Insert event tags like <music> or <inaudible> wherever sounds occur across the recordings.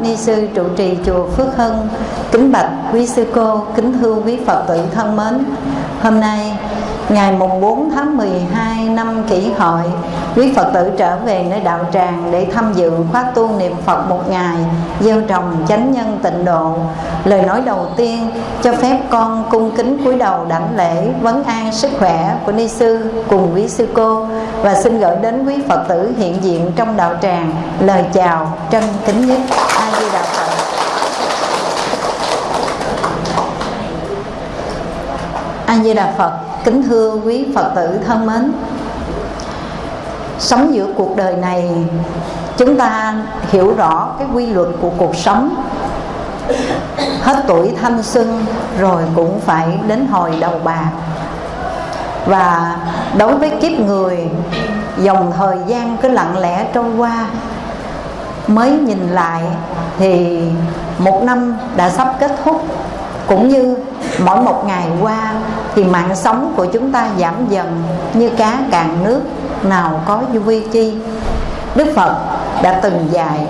ni sư trụ trì chùa Phước Hưng. Kính bạch quý sư cô, kính thưa quý Phật tử thân mến. Hôm nay ngày mùng 4 tháng 12 năm kỷ hợi, quý Phật tử trở về nơi đạo tràng để tham dự khóa tu niệm Phật một ngày, gieo trồng chánh nhân tịnh độ. Lời nói đầu tiên cho phép con cung kính cúi đầu đảnh lễ vấn an sức khỏe của ni sư cùng quý sư cô và xin gửi đến quý Phật tử hiện diện trong đạo tràng lời chào trân kính nhất. A Di Đà Phật. A Di Đà Phật. Kính thưa quý Phật tử thân mến. Sống giữa cuộc đời này, Chúng ta hiểu rõ cái quy luật của cuộc sống. Hết tuổi thanh xuân Rồi cũng phải đến hồi đầu bạc. Và đối với kiếp người, Dòng thời gian cứ lặng lẽ trôi qua. Mới nhìn lại Thì một năm đã sắp kết thúc. Cũng như mỗi một ngày qua thì mạng sống của chúng ta giảm dần như cá cạn nước nào có vui vi chi. Đức phật đã từng dạy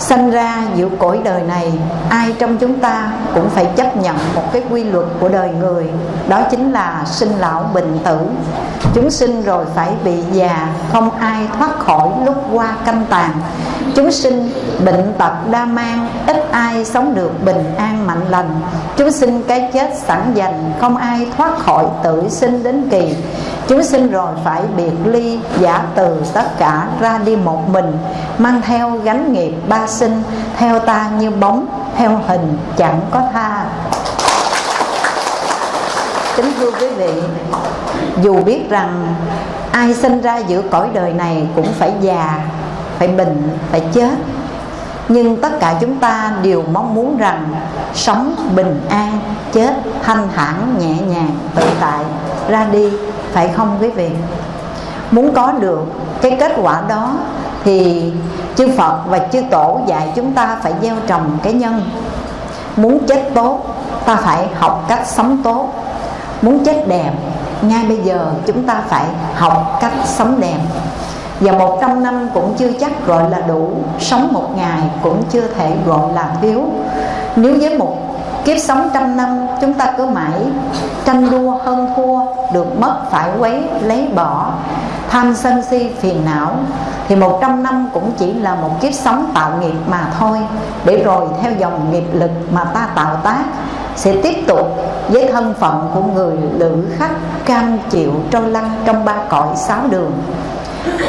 sanh ra giữa cõi đời này, ai trong chúng ta cũng phải chấp nhận một cái quy luật của đời người, đó chính là sinh lão bệnh tử. Chúng sinh rồi phải bị già, không ai thoát khỏi lúc qua canh tàn. Chúng sinh bệnh tật đa mang, ít ai sống được bình an mạnh lành. Chúng sinh cái chết sẵn dành, không ai thoát khỏi tử sinh đến kỳ chúng sinh rồi phải biệt ly, giả từ tất cả, ra đi một mình, mang theo gánh nghiệp ba sinh, theo ta như bóng, theo hình chẳng có tha. Kính thưa quý vị, dù biết rằng ai sinh ra giữa cõi đời này cũng phải già, phải bệnh, phải chết. Nhưng tất cả chúng ta đều mong muốn rằng sống bình an, chết thanh thản, nhẹ nhàng, tự tại, ra đi phải không quý vị? Muốn có được cái kết quả đó thì chư Phật và chư Tổ dạy chúng ta phải gieo trồng cái nhân. Muốn chết tốt, ta phải học cách sống tốt. Muốn chết đẹp, ngay bây giờ chúng ta phải học cách sống đẹp. Và một trăm năm cũng chưa chắc gọi là đủ, Sống một ngày cũng chưa thể gọi là thiếu. Nếu với một kiếp sống trăm năm, Chúng ta cứ mãi tranh đua, hơn thua, Được mất phải quấy, lấy bỏ. Tham sân si, phiền não. Thì một trăm năm cũng chỉ là một kiếp sống tạo nghiệp mà thôi. Để rồi theo dòng nghiệp lực mà ta tạo tác, Sẽ tiếp tục với thân phận của người lữ khách Cam chịu trôi lăn trong ba cõi sáu đường.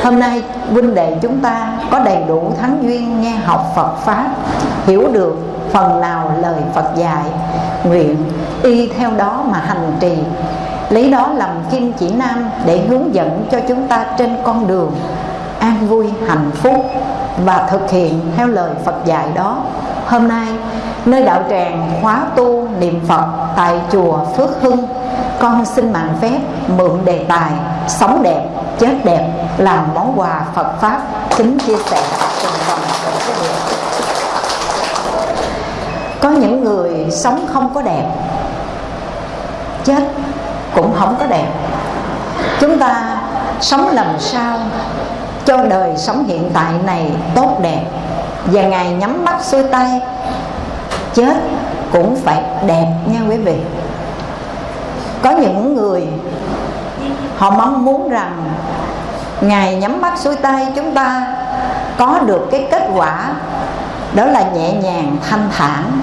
Hôm nay, huynh đệ chúng ta có đầy đủ thắng duyên nghe học Phật Pháp, Hiểu được phần nào lời Phật dạy. Nguyện y theo đó mà hành trì. Lấy đó làm kim chỉ nam để hướng dẫn cho chúng ta trên con đường An vui, hạnh phúc và thực hiện theo lời Phật dạy đó. Hôm nay, nơi đạo tràng khóa tu niệm Phật tại chùa Phước Hưng, Con xin mạng phép mượn đề tài sống đẹp, chết đẹp làm món quà Phật pháp kính chia sẻ. cùng toàn thể quý vị có những người sống không có đẹp, chết cũng không có đẹp. Chúng ta sống làm sao cho đời sống hiện tại này tốt đẹp và ngày nhắm mắt xuôi tay, chết cũng phải đẹp nha quý vị. Có những người họ mong muốn rằng ngày nhắm mắt xuôi tay, chúng ta có được cái kết quả đó là nhẹ nhàng, thanh thản,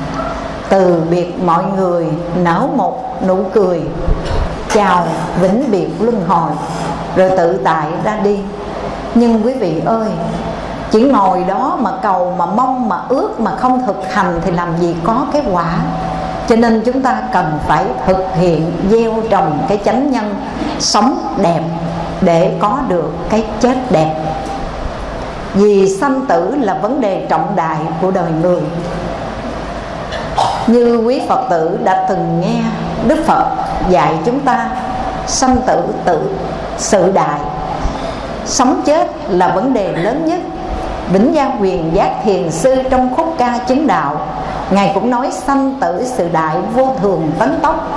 từ biệt mọi người, nở một nụ cười, chào vĩnh biệt luân hồi, rồi tự tại ra đi. Nhưng quý vị ơi, chỉ ngồi đó mà cầu, mà mong, mà ước, mà không thực hành thì làm gì có cái quả? Cho nên chúng ta cần phải thực hiện gieo trồng cái chánh nhân sống đẹp để có được cái chết đẹp vì sanh tử là vấn đề trọng đại của đời người. Như quý phật tử đã từng nghe đức phật dạy chúng ta, sanh tử tự sự đại, sống chết là vấn đề lớn nhất. Vĩnh gia quyền giác thiền sư trong khúc ca chứng đạo, ngài cũng nói sanh tử sự đại vô thường tấn tốc.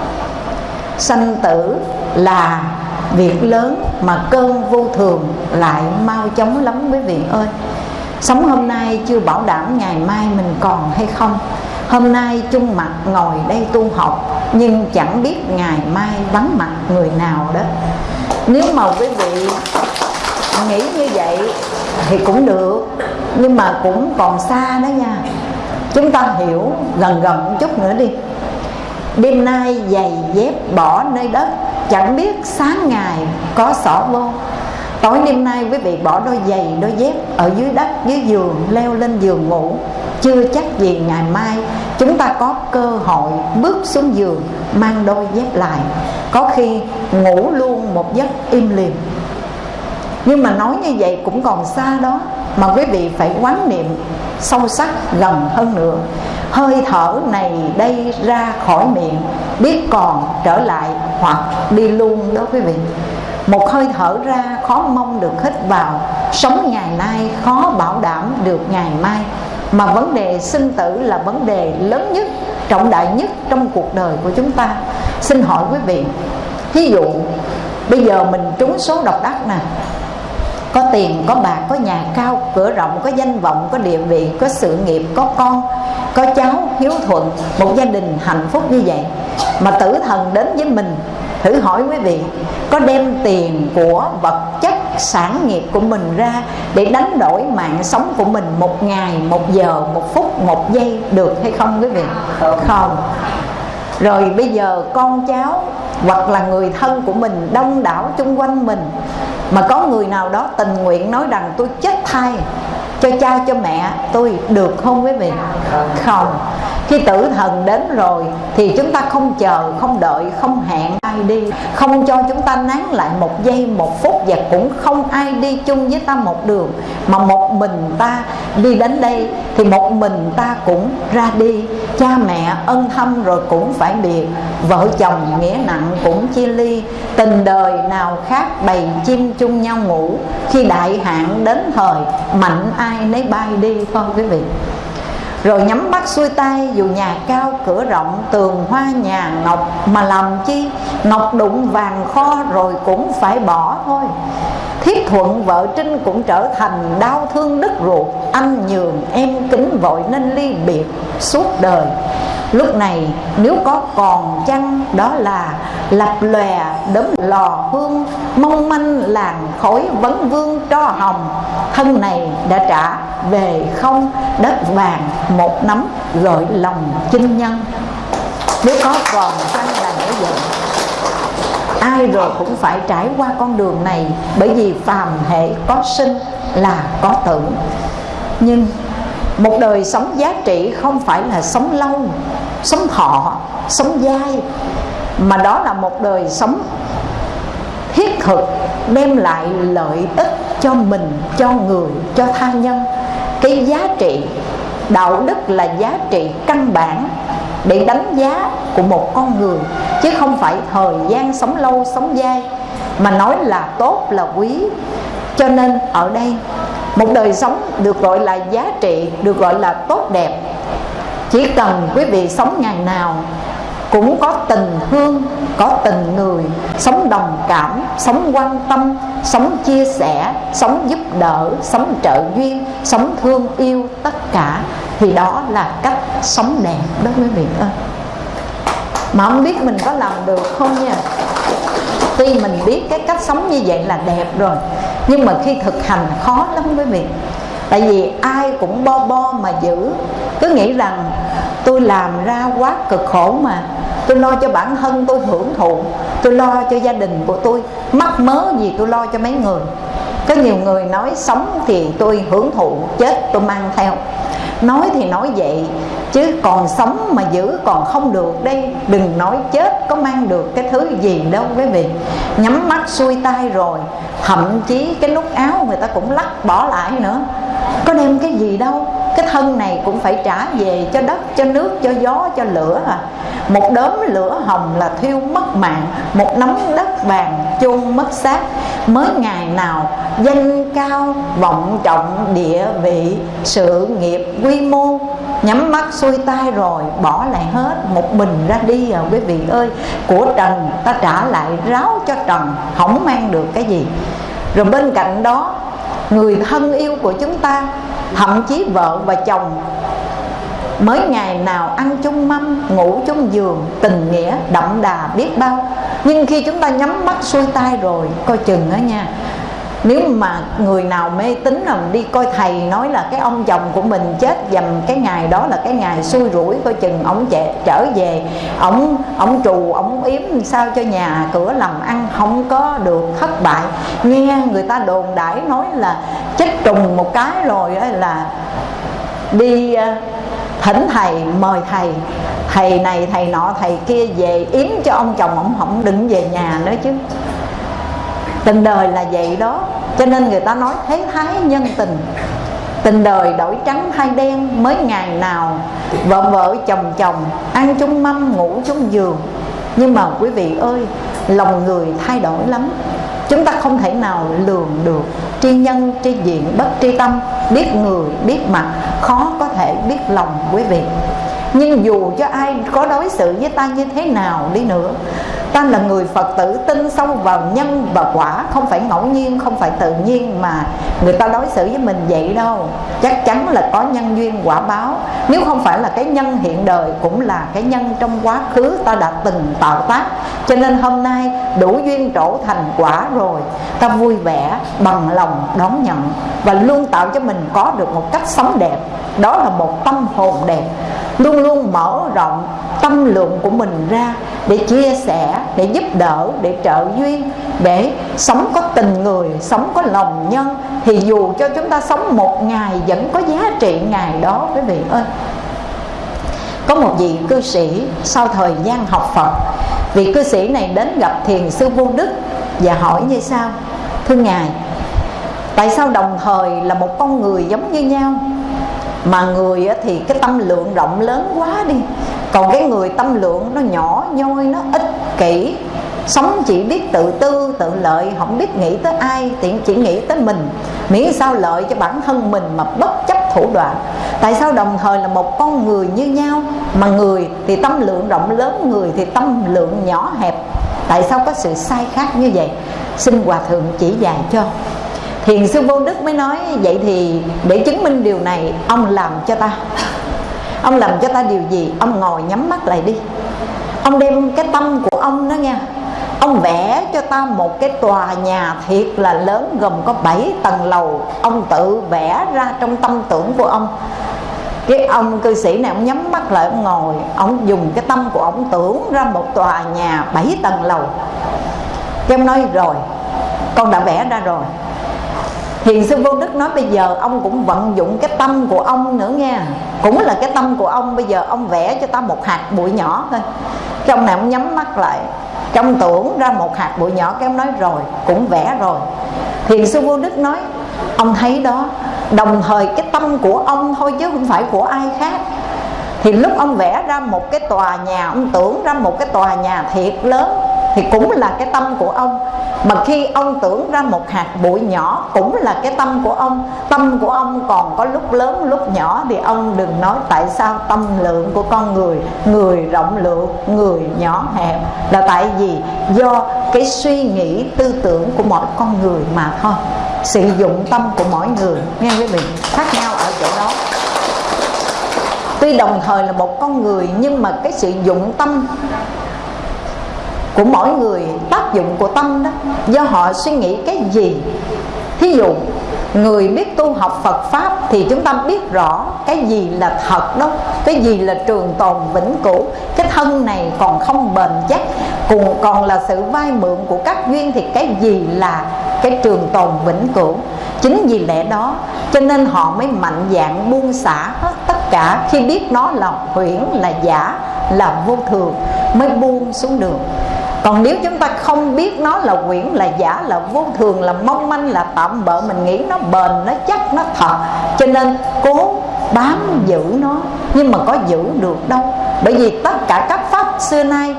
Sanh tử là việc lớn mà cơn vô thường lại mau chóng lắm quý vị ơi. Sống hôm nay chưa bảo đảm ngày mai mình còn hay không. Hôm nay chung mặt ngồi đây tu học, nhưng chẳng biết ngày mai vắng mặt người nào đó. Nếu mà quý vị nghĩ như vậy thì cũng được, nhưng mà cũng còn xa đó nha. Chúng ta hiểu gần gần một chút nữa đi. Đêm nay giày dép bỏ nơi đất chẳng biết sáng ngày có xỏ vô. Tối đêm nay quý vị bỏ đôi giày, đôi dép ở dưới đất, dưới giường, leo lên giường ngủ. Chưa chắc gì ngày mai chúng ta có cơ hội bước xuống giường, mang đôi dép lại. Có khi ngủ luôn một giấc im lìm. Nhưng mà nói như vậy cũng còn xa đó mà quý vị phải quán niệm sâu sắc gần hơn nữa. Hơi thở này đây ra khỏi miệng, biết còn trở lại hoặc đi luôn đó quý vị. Một hơi thở ra khó mong được hít vào. Sống ngày nay khó bảo đảm được ngày mai. Mà vấn đề sinh tử là vấn đề lớn nhất, trọng đại nhất trong cuộc đời của chúng ta. Xin hỏi quý vị ví dụ, bây giờ mình trúng số độc đắc nè có tiền có bạc có nhà cao cửa rộng có danh vọng có địa vị có sự nghiệp có con có cháu hiếu thuận một gia đình hạnh phúc như vậy. Mà tử thần đến với mình thử hỏi quý vị có đem tiền của vật chất sản nghiệp của mình ra để đánh đổi mạng sống của mình một ngày một giờ một phút một giây được hay không quý vị? Không. Rồi bây giờ con cháu hoặc là người thân của mình đông đảo chung quanh mình mà có người nào đó tình nguyện nói rằng tôi chết thay cho cha, cho mẹ, tôi được không quý vị? Không. Khi tử thần đến rồi thì chúng ta không chờ, không đợi, không hẹn ai đi. Không cho chúng ta nán lại một giây, một phút và cũng không ai đi chung với ta một đường. Mà một mình ta đi đến đây thì một mình ta cũng ra đi. Cha mẹ ân thâm rồi cũng phải biệt. Vợ chồng nghĩa nặng cũng chia ly. Tình đời nào khác bầy chim chung nhau ngủ. Khi đại hạn đến thời, mạnh ai nấy bay đi thôi quý vị. Rồi nhắm mắt xuôi tay, dù nhà cao cửa rộng, tường hoa nhà ngọc mà làm chi? Ngọc đụng vàng kho rồi cũng phải bỏ thôi thiết thuận, vợ trinh cũng trở thành đau thương đứt ruột. Anh nhường em kính vội nên ly biệt suốt đời. Lúc này, nếu có còn chăng, đó là lập lòe đấm lò hương. Mong manh làng khói vấn vương cho hồng. Thân này đã trả về không, đất vàng một nắm gợi lòng chinh nhân. Nếu có còn chăng ai rồi cũng phải trải qua con đường này, bởi vì phàm hệ có sinh là có tử. Nhưng một đời sống giá trị không phải là sống lâu, sống thọ, sống dai, mà đó là một đời sống thiết thực, đem lại lợi ích cho mình, cho người, cho tha nhân. Cái giá trị đạo đức là giá trị căn bản để đánh giá của một con người, chứ không phải thời gian sống lâu, sống dai, mà nói là tốt là quý. Cho nên ở đây, một đời sống được gọi là giá trị, được gọi là tốt đẹp. Chỉ cần quý vị sống ngày nào cũng có tình thương, có tình người. Sống đồng cảm, sống quan tâm, sống chia sẻ, sống giúp đỡ, sống trợ duyên, sống thương yêu tất cả. Thì đó là cách sống đẹp đó quý vị ơi. Mà không biết mình có làm được không nha. Tuy mình biết cái cách sống như vậy là đẹp rồi, nhưng mà khi thực hành khó lắm quý vị. Tại vì ai cũng bo bo mà giữ. Cứ nghĩ rằng tôi làm ra quá cực khổ mà tôi lo cho bản thân tôi hưởng thụ. Tôi lo cho gia đình của tôi. Mắc mớ gì tôi lo cho mấy người. Có nhiều người nói sống thì tôi hưởng thụ, chết tôi mang theo. Nói thì nói vậy, chứ còn sống mà giữ còn không được đây. Đừng nói chết có mang được cái thứ gì đâu quý vị. Nhắm mắt xuôi tay rồi. Thậm chí cái nút áo người ta cũng lắc bỏ lại nữa có đem cái gì đâu, cái thân này cũng phải trả về cho đất, cho nước, cho gió, cho lửa à. Một đốm lửa hồng là thiêu mất mạng, một nắm đất vàng chôn mất xác. Mới ngày nào, danh cao, vọng trọng, địa vị, sự nghiệp quy mô. Nhắm mắt xuôi tay rồi, bỏ lại hết, một mình ra đi à quý vị ơi. Của trần, ta trả lại ráo cho trần, không mang được cái gì. Rồi bên cạnh đó người thân yêu của chúng ta, thậm chí vợ và chồng. Mới ngày nào ăn chung mâm, ngủ chung giường, tình nghĩa, đậm đà biết bao. Nhưng khi chúng ta nhắm mắt xuôi tay rồi, coi chừng đó nha nếu mà người nào mê tín là đi coi thầy nói là cái ông chồng của mình chết dầm cái ngày đó là cái ngày xui rủi, coi chừng ổng trở về ổng ổng trù ổng yếm sao cho nhà cửa làm ăn không có được thất bại. Nghe người ta đồn đãi nói là chết trùng một cái rồi là đi ờ, thỉnh thầy, mời thầy. Thầy này, thầy nọ, thầy kia về yếm cho ông chồng ổng không đừng về nhà nữa chứ tình đời là vậy đó. Cho nên người ta nói thế thái nhân tình. Tình đời đổi trắng thay đen mới ngày nào vợ vợ, chồng chồng, ăn chung mâm, ngủ chung giường. Nhưng mà quý vị ơi, lòng người thay đổi lắm. Chúng ta không thể nào lường được tri nhân, tri diện, bất tri tâm. Biết người, biết mặt, khó có thể biết lòng, quý vị. Nhưng dù cho ai có đối xử với ta như thế nào đi nữa ta là người phật tử, tin sâu vào nhân và quả, không phải ngẫu nhiên, không phải tự nhiên mà người ta đối xử với mình vậy đâu. Chắc chắn là có nhân duyên quả báo. Nếu không phải là cái nhân hiện đời, cũng là cái nhân trong quá khứ ta đã từng tạo tác. Cho nên hôm nay đủ duyên trổ thành quả rồi, ta vui vẻ, bằng lòng đón nhận và luôn tạo cho mình có được một cách sống đẹp. Đó là một tâm hồn đẹp luôn luôn mở rộng tâm lượng của mình ra để chia sẻ, để giúp đỡ, để trợ duyên, để sống có tình người, sống có lòng nhân. Thì dù cho chúng ta sống một ngày, vẫn có giá trị ngày đó, quý vị ơi. Có một vị cư sĩ sau thời gian học Phật, vị cư sĩ này đến gặp thiền sư vô đức và hỏi như sau thưa ngài, tại sao đồng thời là một con người giống như nhau? Mà người thì cái tâm lượng rộng lớn quá đi. Còn cái người tâm lượng nó nhỏ nhoi, nó ích kỷ, sống chỉ biết tự tư, tự lợi, không biết nghĩ tới ai, tiện chỉ nghĩ tới mình. Miễn sao lợi cho bản thân mình mà bất chấp thủ đoạn. Tại sao đồng thời là một con người như nhau? Mà người thì tâm lượng rộng lớn, người thì tâm lượng nhỏ hẹp. Tại sao có sự sai khác như vậy? Xin hòa thượng chỉ dạy cho thiền sư vô đức mới nói, vậy thì để chứng minh điều này, ông làm cho ta. <laughs> Ông làm cho ta điều gì? Ông ngồi nhắm mắt lại đi. Ông đem cái tâm của ông đó nha. Ông vẽ cho ta một cái tòa nhà thiệt là lớn, gồm có 7 tầng lầu. Ông tự vẽ ra trong tâm tưởng của ông. Cái ông cư sĩ này, ông nhắm mắt lại, ông ngồi. Ông dùng cái tâm của ông tưởng ra một tòa nhà 7 tầng lầu. Cái ông nói, rồi, con đã vẽ ra rồi. Thiền sư Vô Đức nói bây giờ ông cũng vận dụng cái tâm của ông nữa nha Cũng là cái tâm của ông, Bây giờ ông vẽ cho ta một hạt bụi nhỏ thôi. Cái ông này ông nhắm mắt lại. Trong tưởng ra một hạt bụi nhỏ Cái ông nói rồi, cũng vẽ rồi. Thiền sư Vô Đức nói, Ông thấy đó, Đồng thời cái tâm của ông thôi chứ không phải của ai khác. Thì lúc ông vẽ ra một cái tòa nhà, Ông tưởng ra một cái tòa nhà thiệt lớn thì cũng là cái tâm của ông. Mà khi ông tưởng ra một hạt bụi nhỏ cũng là cái tâm của ông. Tâm của ông còn có lúc lớn, lúc nhỏ thì ông đừng nói tại sao tâm lượng của con người người rộng lượng, người nhỏ hẹp là tại vì do cái suy nghĩ tư tưởng của mỗi con người mà thôi. Sử dụng tâm của mỗi người, nghe quý vị, khác nhau ở chỗ đó. Tuy đồng thời là một con người nhưng mà cái sử dụng tâm của mỗi người, tác dụng của tâm đó, do họ suy nghĩ cái gì. Thí dụ, người biết tu học Phật pháp thì chúng ta biết rõ cái gì là thật đó, cái gì là trường tồn vĩnh cửu. Cái thân này còn không bền chắc, cùng còn là sự vay mượn của các duyên thì cái gì là cái trường tồn vĩnh cửu? Chính vì lẽ đó, cho nên họ mới mạnh dạng buông xả hết tất cả. Khi biết nó là huyễn, là giả, là vô thường, mới buông xuống đường còn nếu chúng ta không biết nó là quyển, là giả, là vô thường, là mong manh, là tạm bợ, mình nghĩ nó bền, nó chắc, nó thật, cho nên cố bám giữ nó. Nhưng mà có giữ được đâu. Bởi vì tất cả các pháp xưa nay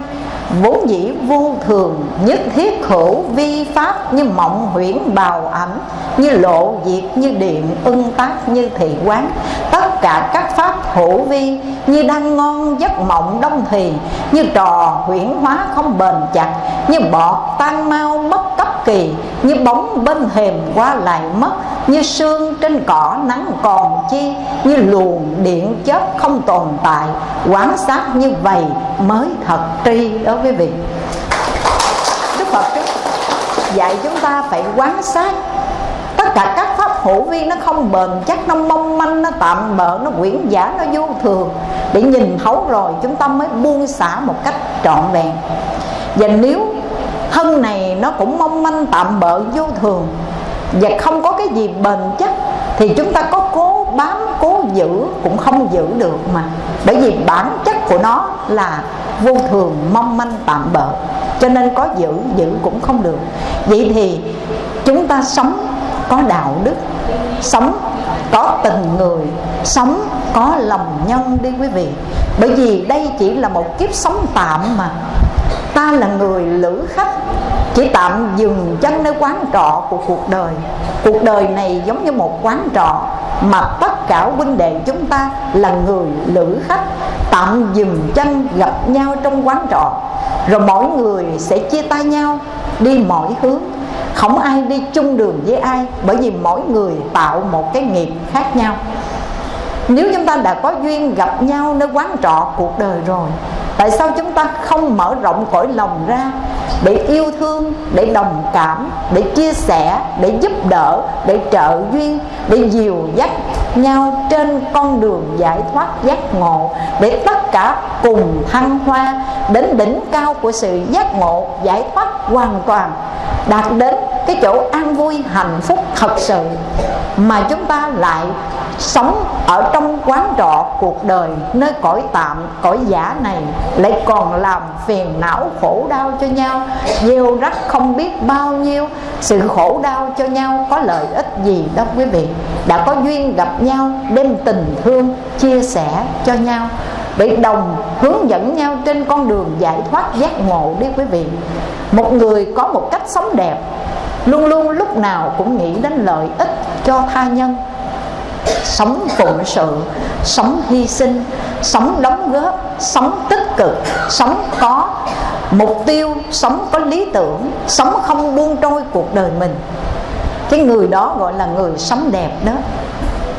vốn dĩ vô thường, nhất thiết hữu vi pháp, như mộng huyễn bào ảnh, như lộ diệt, như điện, ưng tác, như thị quán. Tất cả các pháp hữu vi như đang ngon giấc mộng đông thì, như trò huyển hóa không bền chặt, như bọt tan mau mất cấp kỳ, như bóng bên thềm qua lại mất, như sương trên cỏ nắng còn chi, như luồng điện chớp không tồn tại, quán sát như vậy mới thật tri đó quý vị. Đức phật dạy chúng ta phải quán sát tất cả các hữu vi nó không bền, chắc nó mong manh, nó tạm bợ, nó quyển giả, nó vô thường. Để nhìn thấu rồi, chúng ta mới buông xả một cách trọn vẹn. Và nếu thân này nó cũng mong manh, tạm bợ, vô thường, và không có cái gì bền chắc, thì chúng ta có cố bám, cố giữ, cũng không giữ được mà. Bởi vì bản chất của nó là vô thường, mong manh, tạm bợ. Cho nên có giữ giữ cũng không được. Vậy thì chúng ta sống có đạo đức, sống có tình người, sống có lòng nhân đi quý vị. Bởi vì đây chỉ là một kiếp sống tạm mà. Ta là người lữ khách, chỉ tạm dừng chân nơi quán trọ của cuộc đời. Cuộc đời này giống như một quán trọ mà tất cả huynh đệ chúng ta là người lữ khách, tạm dừng chân gặp nhau trong quán trọ. Rồi mỗi người sẽ chia tay nhau, đi mỗi hướng không ai đi chung đường với ai, bởi vì mỗi người tạo một cái nghiệp khác nhau. Nếu chúng ta đã có duyên gặp nhau nơi quán trọ cuộc đời rồi, tại sao chúng ta không mở rộng cõi lòng ra để yêu thương, để đồng cảm, để chia sẻ, để giúp đỡ, để trợ duyên, để dìu dắt nhau trên con đường giải thoát giác ngộ, để tất cả cùng thăng hoa đến đỉnh cao của sự giác ngộ giải thoát hoàn toàn, đạt đến cái chỗ an vui, hạnh phúc, thật sự mà chúng ta lại sống ở trong quán trọ cuộc đời, nơi cõi tạm, cõi giả này lại còn làm phiền não, khổ đau cho nhau. Gieo rắc không biết bao nhiêu, sự khổ đau cho nhau có lợi ích gì đâu quý vị? Đã có duyên gặp nhau, đem tình thương chia sẻ cho nhau. Để đồng hướng dẫn nhau trên con đường giải thoát giác ngộ đi quý vị. Một người có một cách sống đẹp luôn luôn lúc nào cũng nghĩ đến lợi ích cho tha nhân. Sống phụng sự, sống hy sinh, sống đóng góp, sống tích cực, sống có mục tiêu, sống có lý tưởng, sống không buông trôi cuộc đời mình. Cái người đó gọi là người sống đẹp đó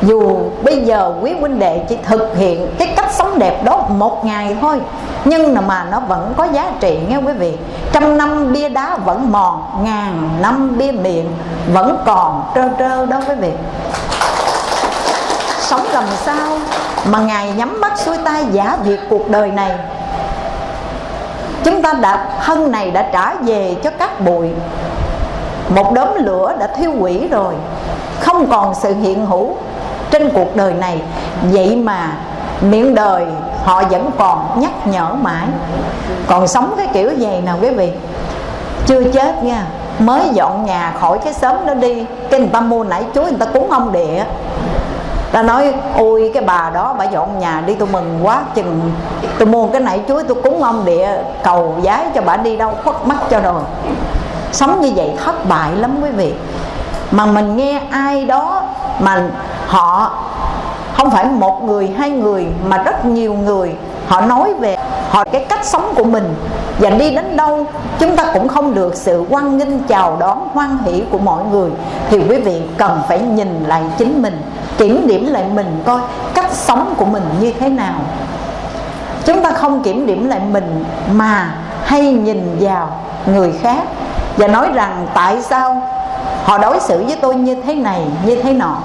dù bây giờ quý huynh đệ chỉ thực hiện cái cách sống đẹp đó một ngày thôi, nhưng mà nó vẫn có giá trị nghe quý vị. Trăm năm bia đá vẫn mòn, ngàn năm bia miệng vẫn còn trơ trơ đó quý vị. Sống làm sao mà ngài nhắm mắt xuôi tay giả việc cuộc đời này? Chúng ta đã thân này đã trả về cho các bụi. Một đốm lửa đã thiêu hủy rồi. Không còn sự hiện hữu trên cuộc đời này, vậy mà miệng đời họ vẫn còn nhắc nhở mãi. Còn sống cái kiểu gì nào quý vị? Chưa chết nha, mới dọn nhà khỏi cái xóm đó đi. Cái người ta mua nải chuối, người ta cúng ông địa. Ta nói, ôi, cái bà đó bà dọn nhà đi, tôi mừng quá chừng. Tôi mua cái nải chuối, tôi cúng ông địa, cầu giái cho bà đi đâu, khuất mắt cho rồi. Sống như vậy thất bại lắm quý vị. Mà mình nghe ai đó mà họ không phải một người, hai người, mà rất nhiều người. Họ nói về họ, cái cách sống của mình. Và đi đến đâu, chúng ta cũng không được sự quan nghênh, chào đón, hoan hỷ của mọi người. Thì quý vị cần phải nhìn lại chính mình, kiểm điểm lại mình coi cách sống của mình như thế nào. Chúng ta không kiểm điểm lại mình mà hay nhìn vào người khác. Và nói rằng tại sao họ đối xử với tôi như thế này, như thế nọ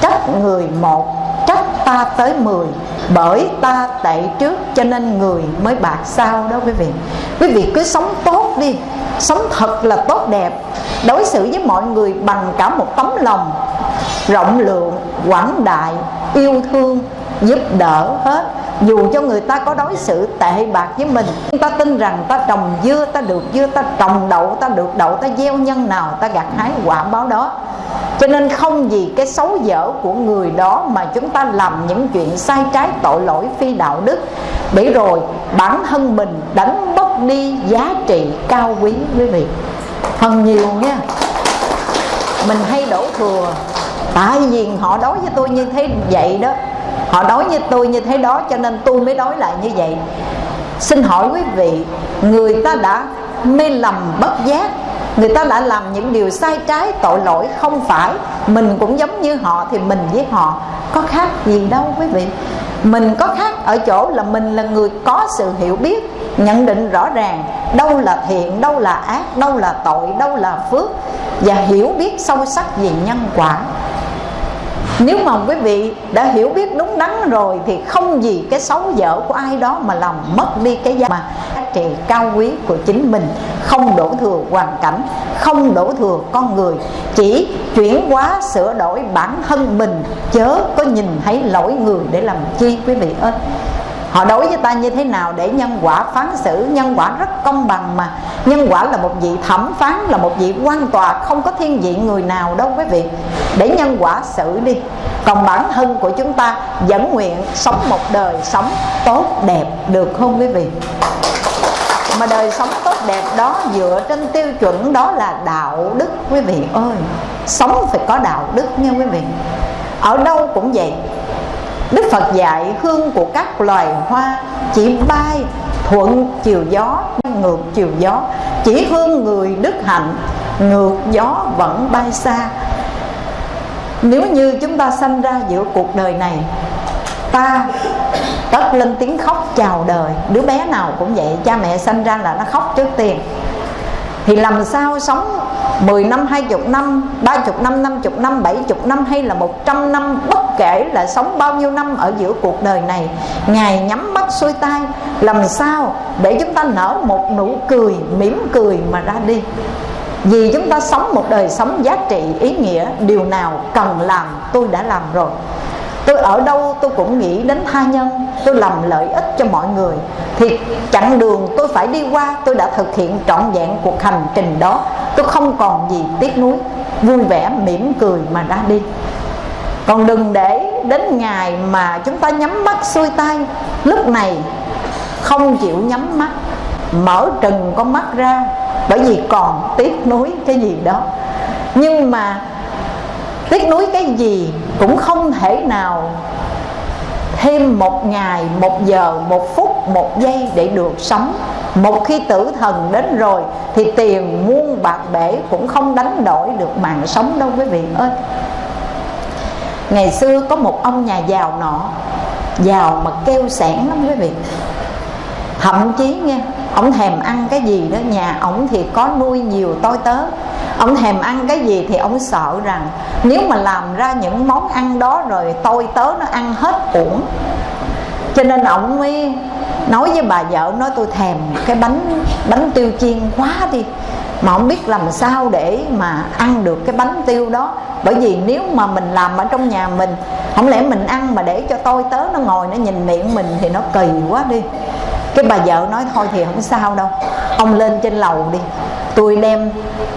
trách người một, trách ta tới mười, bởi ta tệ trước cho nên người mới bạc sau đó quý vị. Quý vị cứ sống tốt đi, sống thật là tốt đẹp. Đối xử với mọi người bằng cả một tấm lòng rộng lượng, quảng đại, yêu thương giúp đỡ hết. Dù cho người ta có đối xử tệ bạc với mình, chúng ta tin rằng ta trồng dưa, ta được dưa, ta trồng đậu, ta được đậu, ta gieo nhân nào, ta gặt hái quả báo đó. Cho nên không vì cái xấu dở của người đó mà chúng ta làm những chuyện sai trái, tội lỗi, phi đạo đức. Để rồi bản thân mình đánh mất đi giá trị cao quý quý vị. Phần nhiều nha, mình hay đổ thừa. Tại vì họ đối với tôi như thế vậy đó họ đói như tôi như thế đó, cho nên tôi mới đói lại như vậy. Xin hỏi quý vị, người ta đã mê lầm bất giác, người ta đã làm những điều sai trái, tội lỗi không phải. Mình cũng giống như họ thì mình với họ có khác gì đâu quý vị. Mình có khác ở chỗ là mình là người có sự hiểu biết, nhận định rõ ràng đâu là thiện, đâu là ác, đâu là tội, đâu là phước, và hiểu biết sâu sắc về nhân quả nếu mà quý vị đã hiểu biết đúng đắn rồi thì không gì cái xấu dở của ai đó mà làm mất đi cái giá mà trị cao quý của chính mình. Không đổ thừa hoàn cảnh, không đổ thừa con người, chỉ chuyển hóa sửa đổi bản thân mình. Chớ có nhìn thấy lỗi người để làm chi quý vị ơi họ đối với ta như thế nào để nhân quả phán xử? Nhân quả rất công bằng mà. Nhân quả là một vị thẩm phán, là một vị quan tòa, không có thiên vị người nào đâu quý vị. Để nhân quả xử đi. Còn bản thân của chúng ta vẫn nguyện sống một đời sống tốt đẹp được không quý vị? Mà đời sống tốt đẹp đó dựa trên tiêu chuẩn đó là đạo đức quý vị ơi. Sống phải có đạo đức nha quý vị. Ở đâu cũng vậy. Đức Phật dạy hương của các loài hoa chỉ bay thuận chiều gió, ngược chiều gió. Chỉ hương người đức hạnh, ngược gió vẫn bay xa. Nếu như chúng ta sanh ra giữa cuộc đời này, ta tất lên tiếng khóc chào đời. Đứa bé nào cũng vậy, cha mẹ sanh ra là nó khóc trước tiên thì làm sao sống 10 năm, 20 năm, 30 năm, 50 năm, 70 năm hay là 100 năm Bất kể là sống bao nhiêu năm ở giữa cuộc đời này Ngài nhắm mắt xuôi tay Làm sao để chúng ta nở một nụ cười, mỉm cười mà ra đi? Vì chúng ta sống một đời sống giá trị, ý nghĩa Điều nào cần làm tôi đã làm rồi tôi ở đâu tôi cũng nghĩ đến tha nhân. Tôi làm lợi ích cho mọi người. Thì chặng đường tôi phải đi qua, tôi đã thực hiện trọn vẹn cuộc hành trình đó. Tôi không còn gì tiếc nuối. Vui vẻ, mỉm cười mà ra đi. Còn đừng để đến ngày mà chúng ta nhắm mắt xuôi tay. Lúc này không chịu nhắm mắt. Mở trừng con mắt ra. Bởi vì còn tiếc nuối cái gì đó. Nhưng mà tiếc nuối cái gì cũng không thể nào thêm một ngày, một giờ, một phút, một giây để được sống. Một khi tử thần đến rồi, thì tiền muôn bạc bể cũng không đánh đổi được mạng sống đâu quý vị ơi. Ngày xưa có một ông nhà giàu nọ, giàu mà kêu sẻn lắm quý vị. Thậm chí nghe, ông thèm ăn cái gì đó, nhà ông thì có nuôi nhiều tôi tớ ông thèm ăn cái gì thì ông sợ rằng nếu mà làm ra những món ăn đó rồi tôi tớ nó ăn hết uổng. Cho nên ông mới nói với bà vợ nói tôi thèm cái bánh bánh tiêu chiên quá đi, mà không biết làm sao để mà ăn được cái bánh tiêu đó. Bởi vì nếu mà mình làm ở trong nhà mình, không lẽ mình ăn mà để cho tôi, tớ nó ngồi nó nhìn miệng mình thì nó kỳ quá đi. Cái bà vợ nói thôi thì không sao đâu, ông lên trên lầu đi tôi đem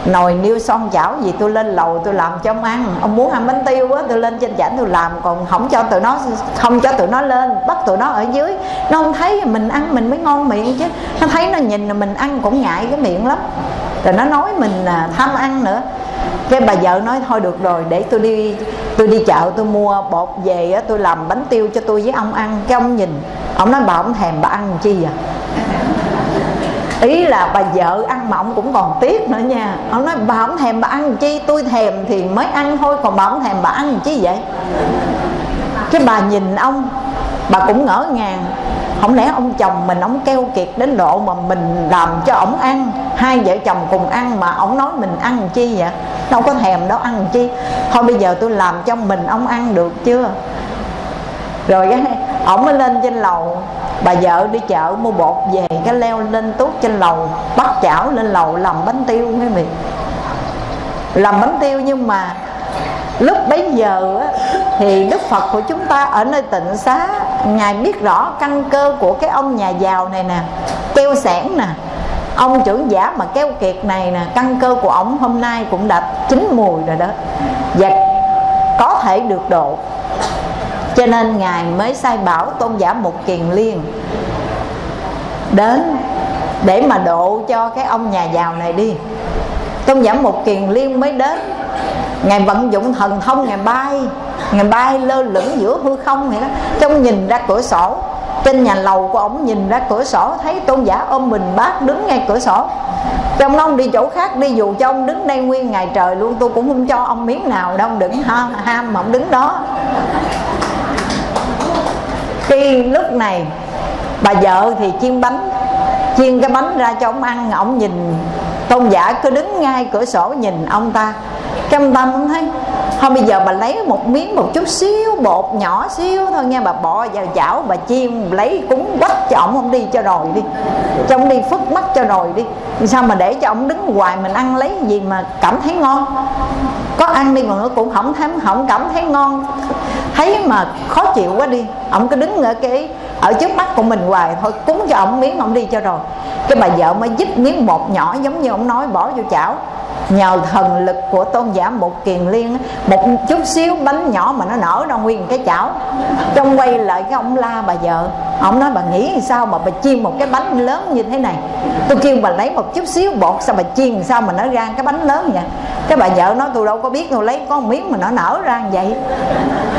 nồi niêu son chảo gì tôi lên lầu tôi làm cho ông ăn. Ông muốn ăn bánh tiêu á, tôi lên trên chảnh tôi làm, còn không cho tụi nó, không cho tụi nó lên, bắt tụi nó ở dưới. Nó không thấy mình ăn, mình mới ngon miệng chứ. Nó thấy nó nhìn là mình ăn cũng ngại cái miệng lắm. Rồi nó nói mình là tham ăn nữa. Cái bà vợ nói, thôi được rồi, để tôi đi tôi đi chợ, tôi mua bột về á, tôi làm bánh tiêu cho tôi với ông ăn. Cái ông nhìn, ông nói, bà ông thèm bà ăn chi vậy? Ý là bà vợ ăn mà ông cũng còn tiếc nữa nha. Ông nói, bà không thèm bà ăn chi, tôi thèm thì mới ăn thôi, còn bà không thèm bà ăn chi vậy? Cái bà nhìn ông, bà cũng ngỡ ngàng. Không lẽ ông chồng mình ông keo kiệt đến độ mà mình làm cho ổng ăn? Hai vợ chồng cùng ăn mà ổng nói mình ăn chi vậy? Đâu có thèm đâu ăn chi. Thôi bây giờ tôi làm cho mình ông ăn được chưa? Rồi cái ổng mới lên trên lầu. Bà vợ đi chợ mua bột về cái leo lên tuốt trên lầu bắt chảo lên lầu làm bánh tiêu nghe vị làm bánh tiêu nhưng mà lúc bấy giờ á, thì đức phật của chúng ta ở nơi tịnh xá ngài biết rõ căn cơ của cái ông nhà giàu này nè keo sẻn nè. Ông trưởng giả mà keo kiệt này nè căn cơ của ông hôm nay cũng đã chín mùi rồi đó. Và có thể được độ cho nên ngài mới sai bảo tôn giả một kiền liên đến để mà độ cho cái ông nhà giàu này đi. Tôn giả một kiền liên mới đến. Ngài vận dụng thần thông, ngài bay ngài bay lơ lửng giữa hư không vậy đó. Trong nhìn ra cửa sổ, trên nhà lầu của ông nhìn ra cửa sổ, thấy tôn giả ôm mình bác đứng ngay cửa sổ. Trong ông đi chỗ khác đi, dù cho ông đứng đây nguyên ngày trời luôn, tôi cũng không cho ông miếng nào đâu đừng ha, ham mà ông đứng đó khi lúc này, bà vợ thì chiên bánh, chiên cái bánh ra cho ông ăn. Ông nhìn, tôn giả cứ đứng ngay cửa sổ nhìn ông ta. Trong tâm ông thấy, thôi bây giờ bà lấy một miếng một chút xíu, bột nhỏ xíu thôi nha, bà bỏ vào chảo, bà chiên, lấy cúng quách cho ổng không đi cho rồi đi. Cho ông đi phức mắt cho rồi đi. Sao mà để cho ông đứng hoài, mình ăn lấy gì mà cảm thấy ngon? Có ăn đi mà nó cũng không thấy không cảm thấy ngon thấy mà khó chịu quá đi. Ông cứ đứng ở cái, ở trước mắt của mình hoài. Thôi, cúng cho ông miếng ông đi cho rồi. Cái bà vợ mới giúp miếng bột nhỏ giống như ông nói, bỏ vô chảo nhờ thần lực của tôn giả một kiền liên, một chút xíu bánh nhỏ mà nó nở ra nguyên cái chảo. Trong quay lại cái ông la bà vợ, ông nói, bà nghĩ sao mà bà chiên một cái bánh lớn như thế này? Tôi kêu, bà lấy một chút xíu bột, sao bà chiên sao mà nó ra cái bánh lớn vậy? Cái bà vợ nói, tôi đâu có biết, tôi lấy có một miếng mà nó nở ra như vậy.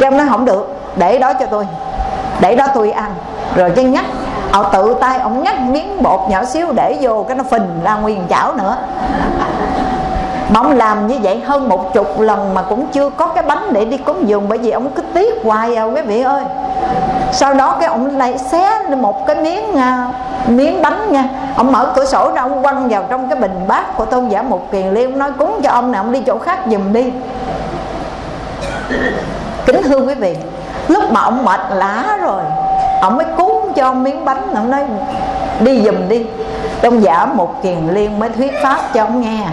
Cái ông nói, không được, để đó cho tôi, để đó tôi ăn. Rồi cái nhắc, ông tự tay ông nhắc miếng bột nhỏ xíu để vô cái nó phình ra nguyên chảo nữa mà ông làm như vậy hơn một chục lần mà cũng chưa có cái bánh để đi cúng dường bởi vì ông cứ tiếc hoài à quý vị ơi. Sau đó cái ông lại xé một cái miếng uh, miếng bánh nha. Ông mở cửa sổ ra ông quăng vào trong cái bình bát của tôn giả một kiền liên nói cúng cho ông nè ông đi chỗ khác giùm đi. Kính thưa quý vị lúc mà ông mệt lã rồi ông mới cúng cho ông miếng bánh. Ông nói đi giùm đi. Tôn giả một kiền liên mới thuyết pháp cho ông nghe.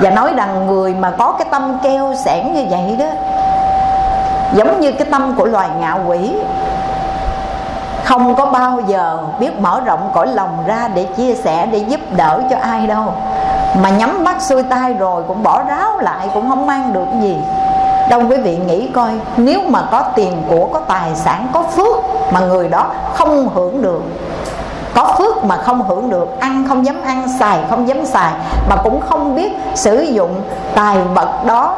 Và nói rằng người mà có cái tâm keo sẻn như vậy đó Giống như cái tâm của loài ngạo quỷ Không có bao giờ biết mở rộng cõi lòng ra Để chia sẻ, để giúp đỡ cho ai đâu. Mà nhắm mắt xuôi tay rồi cũng bỏ ráo lại Cũng không mang được gì. Đâu quý vị nghĩ coi Nếu mà có tiền của, có tài sản, có phước Mà người đó không hưởng được có phước mà không hưởng được, ăn không dám ăn, xài không dám xài, mà cũng không biết sử dụng tài vật đó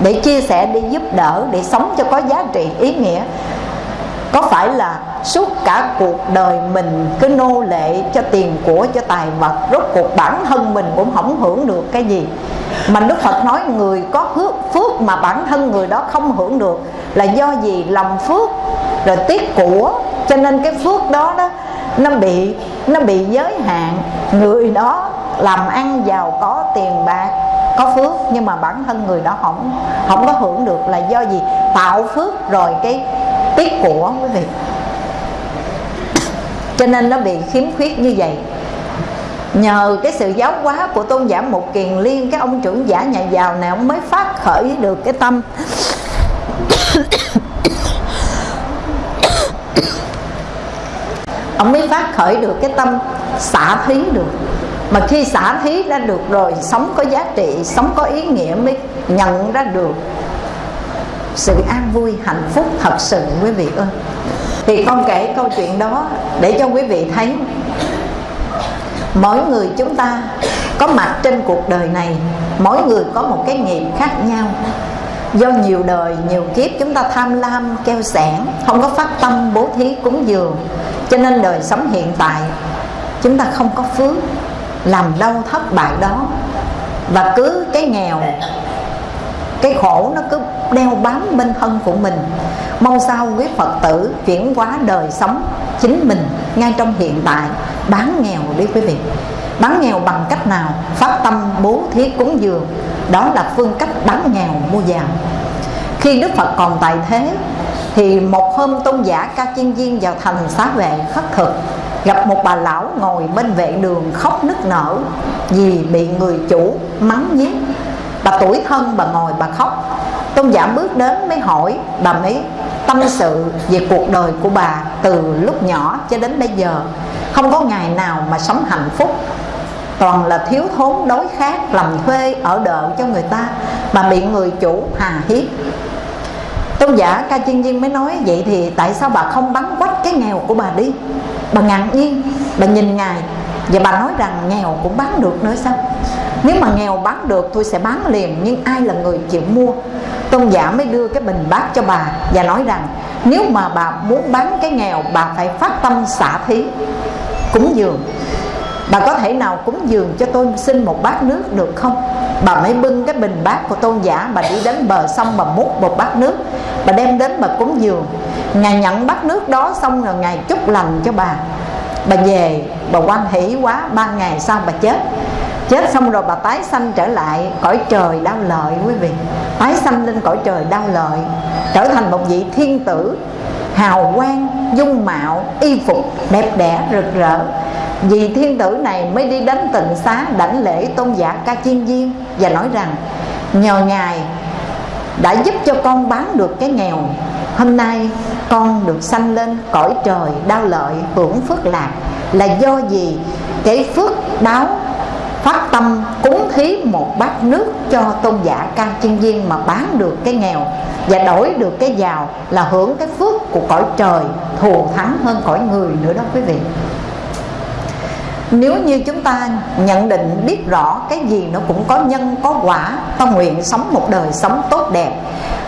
để chia sẻ, để giúp đỡ, để sống cho có giá trị. Ý nghĩa có phải là suốt cả cuộc đời mình cứ nô lệ cho tiền của, cho tài vật, rốt cuộc bản thân mình cũng không hưởng được cái gì? Mà đức phật nói người có phước phước mà bản thân người đó không hưởng được là do gì? Lòng phước, rồi tiếc của. Cho nên cái phước đó đó nó bị nó bị giới hạn. Người đó làm ăn giàu có tiền bạc, có phước, nhưng mà bản thân người đó không không có hưởng được là do gì? Tạo phước rồi cái tiết của quý vị. Cho nên nó bị khiếm khuyết như vậy. Nhờ cái sự giáo hóa của tôn giả một kiền liên, cái ông trưởng giả nhà giàu này ông mới phát khởi được cái tâm. Ông mới phát khởi được cái tâm xả thí được. Mà khi xả thí ra được rồi, sống có giá trị, sống có ý nghĩa mới nhận ra được sự an vui, hạnh phúc thật sự, quý vị ơi. Thì con kể câu chuyện đó để cho quý vị thấy. Mỗi người chúng ta có mặt trên cuộc đời này, mỗi người có một cái nghiệp khác nhau do nhiều đời, nhiều kiếp chúng ta tham lam, keo sẻn không có phát tâm, bố thí, cúng dường. Cho nên đời sống hiện tại, chúng ta không có phước, làm đâu thất bại đó. Và cứ cái nghèo, cái khổ nó cứ đeo bám bên thân của mình. Mong sao quý phật tử chuyển hóa đời sống chính mình ngay trong hiện tại bán nghèo đi quý vị bán nghèo bằng cách nào? Phát tâm bố thí cúng dường. Đó là phương cách bán nghèo mua giàu. Khi đức phật còn tại thế, thì một hôm tôn giả ca chiên viên vào thành xá vệ khất thực. Gặp một bà lão ngồi bên vệ đường khóc nức nở vì bị người chủ mắng nhiếc bà tuổi thân bà ngồi bà khóc. Tôn giả bước đến mới hỏi bà mới tâm sự về cuộc đời của bà từ lúc nhỏ cho đến bây giờ, không có ngày nào mà sống hạnh phúc? Toàn là thiếu thốn đối khác làm thuê, ở đợ cho người ta mà bị người chủ hà hiếp. Tôn giả ca chiên viên mới nói, vậy thì tại sao bà không bắn quách cái nghèo của bà đi? Bà ngạc nhiên, bà nhìn ngài và bà nói rằng, nghèo cũng bán được nữa sao? Nếu mà nghèo bán được, tôi sẽ bán liền, nhưng ai là người chịu mua? Tôn giả mới đưa cái bình bát cho bà và nói rằng, nếu mà bà muốn bán cái nghèo, bà phải phát tâm xả thí, cúng dường bà có thể nào cúng dường cho tôi xin một bát nước được không? Bà mới bưng cái bình bát của tôn giả, bà đi đến bờ sông bà múc một bát nước. Bà đem đến bà cúng dường. Ngài nhận bát nước đó xong rồi ngài chúc lành cho bà. Bà về, bà quan hỷ quá, ba ngày sau bà chết. Chết xong rồi bà tái sanh trở lại, cõi trời đau lợi quý vị. Tái sanh lên cõi trời đau lợi, trở thành một vị thiên tử, hào quang, dung mạo, y phục, đẹp đẽ, rực rỡ vì thiên tử này mới đi đến tịnh xá đảnh lễ tôn giả ca chiên viên và nói rằng, nhờ ngài đã giúp cho con bán được cái nghèo. Hôm nay con được sanh lên cõi trời đau lợi hưởng phước lạc. Là do gì cái phước đáo phát tâm cúng thí một bát nước cho tôn giả ca chiên viên mà bán được cái nghèo và đổi được cái giàu là hưởng cái phước của cõi trời thù thắng hơn cõi người nữa đó quý vị nếu như chúng ta nhận định biết rõ cái gì nó cũng có nhân, có quả ta nguyện sống một đời sống tốt đẹp,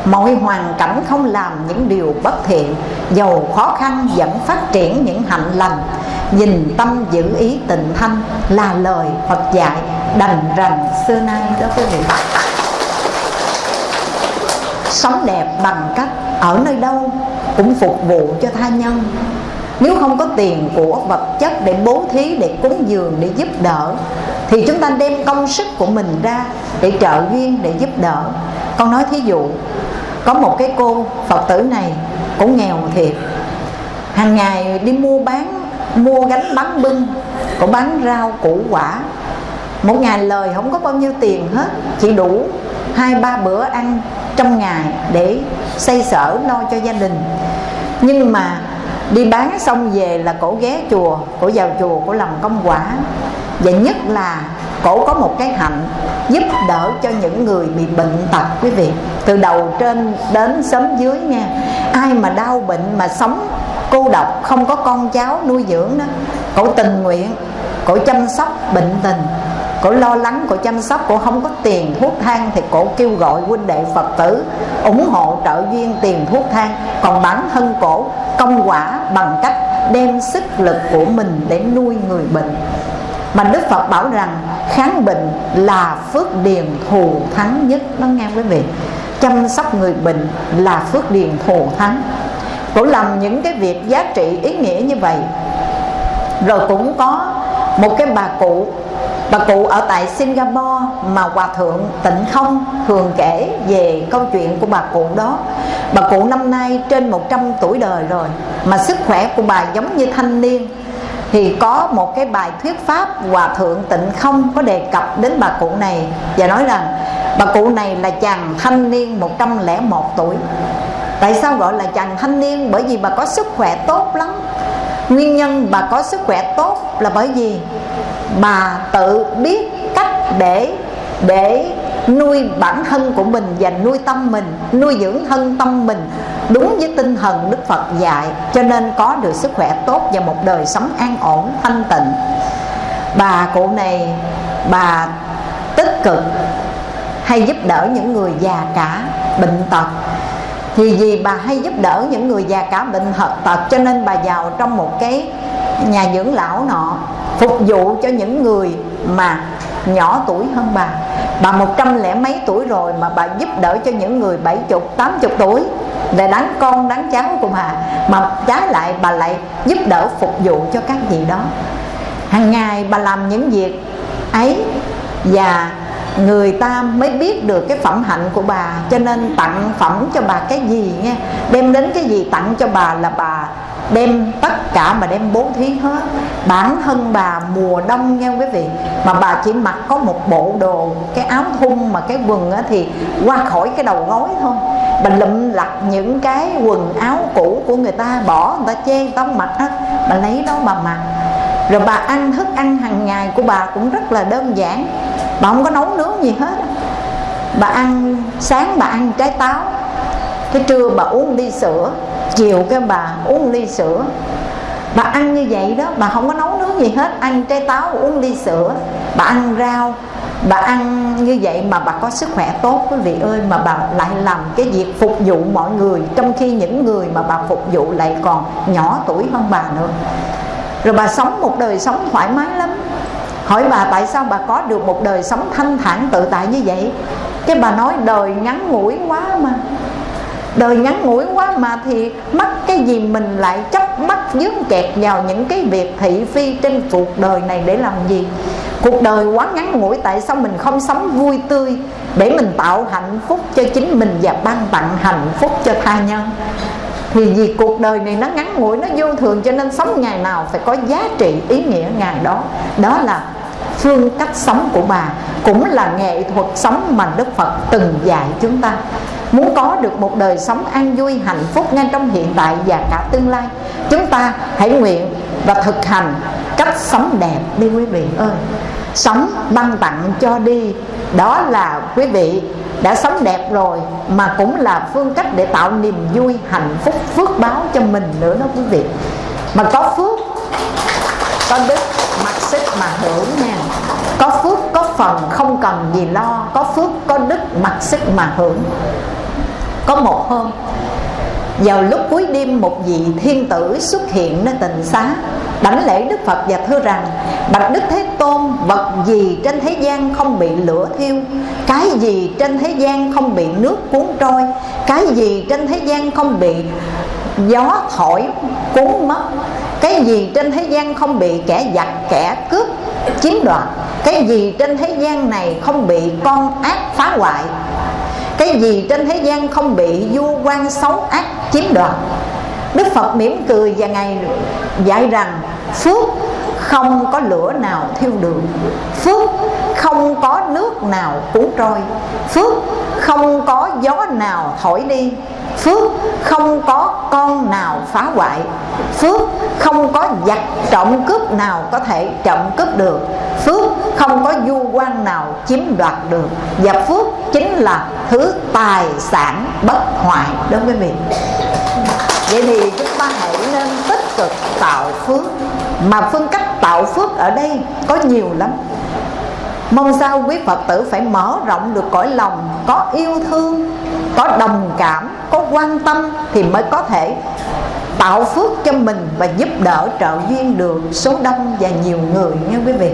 mọi hoàn cảnh không làm những điều bất thiện dầu khó khăn vẫn phát triển những hạnh lành, nhìn tâm giữ ý tịnh thanh là lời Phật dạy đành rành xưa nay đó quý vị. Sống đẹp bằng cách ở nơi đâu cũng phục vụ cho tha nhân nếu không có tiền của vật chất để bố thí, để cúng dường, để giúp đỡ, thì chúng ta đem công sức của mình ra để trợ duyên, để giúp đỡ. Con nói thí dụ, có một cái cô phật tử này cũng nghèo thiệt. Hàng ngày đi mua bán, mua gánh bán bưng, cũng bán rau củ quả. Một ngày lời không có bao nhiêu tiền hết, chỉ đủ hai, ba bữa ăn trong ngày để xây sở lo cho gia đình. Nhưng mà đi bán xong về là cổ ghé chùa, cổ vào chùa, cổ làm công quả. Và nhất là cổ có một cái hạnh giúp đỡ cho những người bị bệnh tật, quý vị. Từ đầu trên đến sớm dưới nha, ai mà đau bệnh mà sống cô độc, không có con cháu nuôi dưỡng đó, cổ tình nguyện, cổ chăm sóc bệnh tình cổ lo lắng, cổ chăm sóc, cổ không có tiền thuốc thang thì cổ kêu gọi huynh đệ phật tử ủng hộ trợ duyên tiền thuốc thang. Còn bản thân cổ, công quả bằng cách đem sức lực của mình để nuôi người bệnh. Mà đức phật bảo rằng, kháng bệnh là phước điền thù thắng nhất. Nó nghe quý vị, chăm sóc người bệnh là phước điền thù thắng. Cổ làm những cái việc giá trị ý nghĩa như vậy. Rồi cũng có một cái bà cụ bà cụ ở tại Singapore mà hòa thượng Tịnh Không thường kể về câu chuyện của bà cụ đó. Bà cụ năm nay trên 100 tuổi đời rồi, mà sức khỏe của bà giống như thanh niên. Thì có một cái bài thuyết pháp hòa thượng Tịnh Không có đề cập đến bà cụ này và nói rằng, bà cụ này là chàng thanh niên 101 tuổi. Tại sao gọi là chàng thanh niên? Bởi vì bà có sức khỏe tốt lắm. Nguyên nhân bà có sức khỏe tốt là bởi vì bà tự biết cách để để nuôi bản thân của mình và nuôi tâm mình, nuôi dưỡng thân tâm mình đúng với tinh thần đức phật dạy, cho nên có được sức khỏe tốt và một đời sống an ổn, thanh tịnh. Bà cụ này, bà tích cực, hay giúp đỡ những người già cả bệnh tật. Thì vì bà hay giúp đỡ những người già cả bệnh tật, cho nên bà vào trong một cái nhà dưỡng lão nọ phục vụ cho những người mà nhỏ tuổi hơn bà. Bà một trăm lẻ mấy tuổi rồi mà bà giúp đỡ cho những người bảy chục, tám chục tuổi. Để đánh con đánh cháu của bà. Mà trái lại, bà lại giúp đỡ phục vụ cho các vị đó. Hàng ngày bà làm những việc ấy và người ta mới biết được cái phẩm hạnh của bà. Cho nên tặng phẩm cho bà cái gì nghe đem đến cái gì tặng cho bà là bà đem tất cả mà đem bố thí hết. Bản thân bà mùa đông nha quý vị. Mà bà chỉ mặc có một bộ đồ, cái áo thun mà cái quần á thì qua khỏi cái đầu gối thôi. Bà lụm lặt những cái quần áo cũ của người ta, bỏ, người ta chê người ta mặc á. Bà lấy đó bà mặc. Rồi bà ăn thức ăn hàng ngày của bà cũng rất là đơn giản. Bà không có nấu nướng gì hết. Bà ăn, sáng bà ăn trái táo. Cái trưa bà uống ly sữa chiều cái bà uống ly sữa. Bà ăn như vậy đó, bà không có nấu nướng gì hết, ăn trái táo uống ly sữa. Bà ăn rau, bà ăn như vậy mà bà có sức khỏe tốt, quý vị ơi, mà bà lại làm cái việc phục vụ mọi người, trong khi những người mà bà phục vụ lại còn nhỏ tuổi hơn bà nữa. Rồi bà sống một đời sống thoải mái lắm. Hỏi bà tại sao bà có được một đời sống thanh thản tự tại như vậy? Cái bà nói, đời ngắn ngủi quá mà đời ngắn ngủi quá mà thì mắc cái gì mình lại chấp mắc dướng kẹt vào những cái việc thị phi trên cuộc đời này để làm gì? Cuộc đời quá ngắn ngủi tại sao mình không sống vui tươi để mình tạo hạnh phúc cho chính mình và ban tặng hạnh phúc cho tha nhân? Thì vì cuộc đời này nó ngắn ngủi, nó vô thường cho nên sống ngày nào phải có giá trị ý nghĩa ngày đó. Đó là phương cách sống của bà, cũng là nghệ thuật sống mà đức phật từng dạy chúng ta muốn có được một đời sống an vui, hạnh phúc ngay trong hiện tại và cả tương lai, chúng ta hãy nguyện và thực hành cách sống đẹp đi quý vị ơi. Sống ban tặng cho đi. Đó là quý vị đã sống đẹp rồi mà cũng là phương cách để tạo niềm vui, hạnh phúc, phước báo cho mình nữa đó quý vị. Mà có phước, có đức, mặc sức mà hưởng nha. Có phước, có phần không cần gì lo. Có phước, có đức, mặc sức mà hưởng có một hôm, vào lúc cuối đêm một vị thiên tử xuất hiện nơi tình xá, đảnh lễ đức phật và thưa rằng, bạch đức thế tôn, vật gì trên thế gian không bị lửa thiêu? Cái gì trên thế gian không bị nước cuốn trôi? Cái gì trên thế gian không bị gió thổi cuốn mất? Cái gì trên thế gian không bị kẻ giặc, kẻ cướp chiếm đoạt? Cái gì trên thế gian này không bị con ác phá hoại? Cái gì trên thế gian không bị du quan xấu ác chiếm đoạt? Đức phật mỉm cười và ngài dạy rằng, phước không có lửa nào thiêu được phước không có nước nào cuốn trôi, phước không có gió nào thổi đi phước không có con nào phá hoại. Phước không có giặc trộm cướp nào có thể trộm cướp được. Phước không có du quan nào chiếm đoạt được. Và phước chính là thứ tài sản bất hoại đối với mình. Vậy thì chúng ta hãy nên tích cực tạo phước. Mà phương cách tạo phước ở đây có nhiều lắm. Mong sao quý phật tử phải mở rộng được cõi lòng, có yêu thương có đồng cảm, có quan tâm thì mới có thể tạo phước cho mình và giúp đỡ trợ duyên được số đông và nhiều người nha quý vị.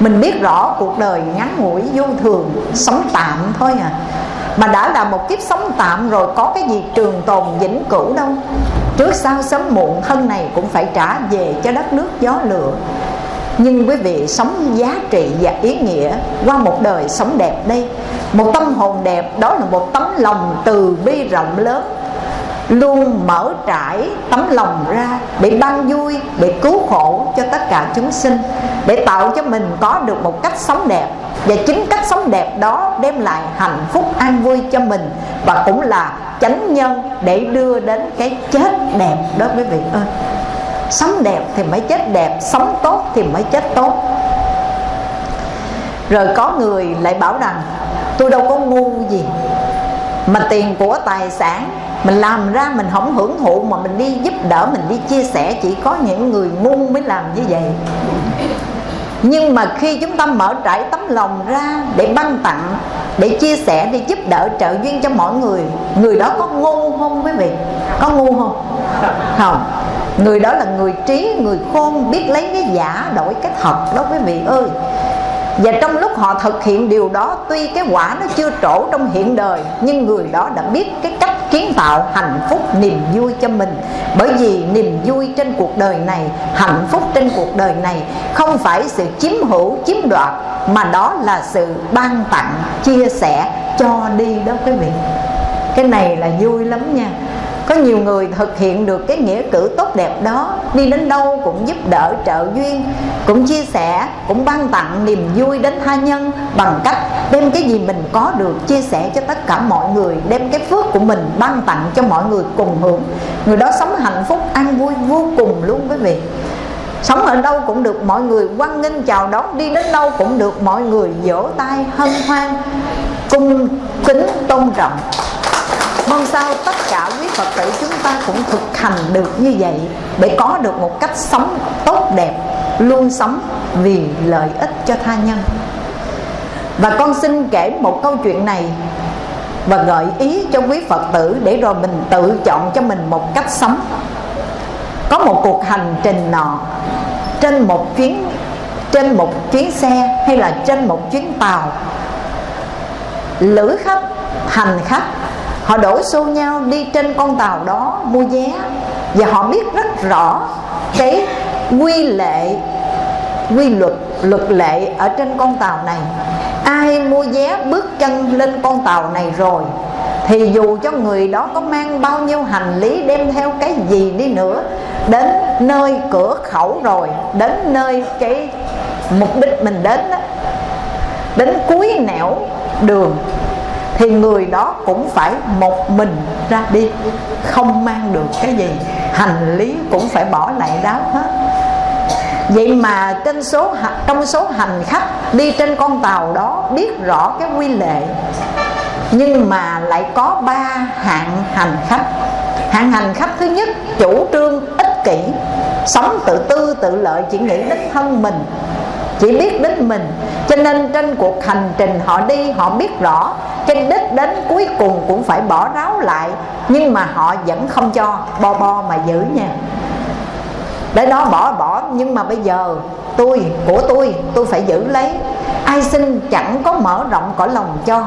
Mình biết rõ cuộc đời ngắn ngủi vô thường, sống tạm thôi à. Mà đã là một kiếp sống tạm rồi có cái gì trường tồn vĩnh cửu đâu. Trước sau sớm muộn, thân này cũng phải trả về cho đất nước gió lửa nhưng quý vị, sống giá trị và ý nghĩa qua một đời sống đẹp đây. Một tâm hồn đẹp, đó là một tấm lòng từ bi rộng lớn. Luôn mở trải tấm lòng ra để ban vui, để cứu khổ cho tất cả chúng sinh, để tạo cho mình có được một cách sống đẹp. Và chính cách sống đẹp đó đem lại hạnh phúc an vui cho mình và cũng là chánh nhân để đưa đến cái chết đẹp đó, quý vị ơi sống đẹp thì mới chết đẹp, sống tốt thì mới chết tốt. Rồi có người lại bảo rằng, tôi đâu có ngu gì mà tiền của tài sản mình làm ra mình không hưởng thụ mà mình đi giúp đỡ, mình đi chia sẻ, chỉ có những người ngu mới làm như vậy nhưng mà khi chúng ta mở trải tấm lòng ra để ban tặng, để chia sẻ, để giúp đỡ trợ duyên cho mọi người người đó có ngu không quý vị? Có ngu không? Không. Người đó là người trí, người khôn, biết lấy cái giả đổi cái thật đó quý vị ơi và trong lúc họ thực hiện điều đó, tuy cái quả nó chưa trổ trong hiện đời, nhưng người đó đã biết cái cách kiến tạo hạnh phúc niềm vui cho mình. Bởi vì niềm vui trên cuộc đời này, hạnh phúc trên cuộc đời này không phải sự chiếm hữu, chiếm đoạt, mà đó là sự ban tặng, chia sẻ cho đi đó quý vị. Cái này là vui lắm nha có nhiều người thực hiện được cái nghĩa cử tốt đẹp đó, đi đến đâu cũng giúp đỡ trợ duyên, cũng chia sẻ, cũng ban tặng niềm vui đến tha nhân bằng cách đem cái gì mình có được chia sẻ cho tất cả mọi người, đem cái phước của mình ban tặng cho mọi người cùng hưởng. Người đó sống hạnh phúc, an vui vô cùng luôn quý vị. Sống ở đâu cũng được mọi người quan nghênh, chào đón, đi đến đâu cũng được mọi người vỗ tay, hân hoan, cung kính tôn trọng mong sao tất cả quý phật tử chúng ta cũng thực hành được như vậy để có được một cách sống tốt đẹp, luôn sống vì lợi ích cho tha nhân. Và con xin kể một câu chuyện này và gợi ý cho quý phật tử để rồi mình tự chọn cho mình một cách sống. Có một cuộc hành trình nọ, trên một chuyến, trên một chuyến xe hay là trên một chuyến tàu, lữ khách, hành khách họ đổ xô nhau đi trên con tàu đó mua vé. Và họ biết rất rõ cái quy lệ quy luật luật lệ ở trên con tàu này. Ai mua vé bước chân lên con tàu này rồi thì dù cho người đó có mang bao nhiêu hành lý đem theo cái gì đi nữa đến nơi cửa khẩu rồi đến nơi cái mục đích mình đến đó, đến cuối nẻo đường thì người đó cũng phải một mình ra đi, không mang được cái gì. Hành lý cũng phải bỏ lại đó hết. Vậy mà trên số trong số hành khách đi trên con tàu đó biết rõ cái quy lệ, nhưng mà lại có ba hạng hành khách. Hạng hành khách thứ nhất, chủ trương ích kỷ, sống tự tư tự lợi, chỉ nghĩ đến thân mình chỉ biết đến mình. Cho nên trên cuộc hành trình họ đi, họ biết rõ cái đích đến cuối cùng cũng phải bỏ ráo lại. Nhưng mà họ vẫn không cho, bo bo mà giữ nha. Để đó bỏ bỏ, nhưng mà bây giờ tôi, của tôi tôi phải giữ lấy. Ai xin chẳng có mở rộng cõi lòng cho.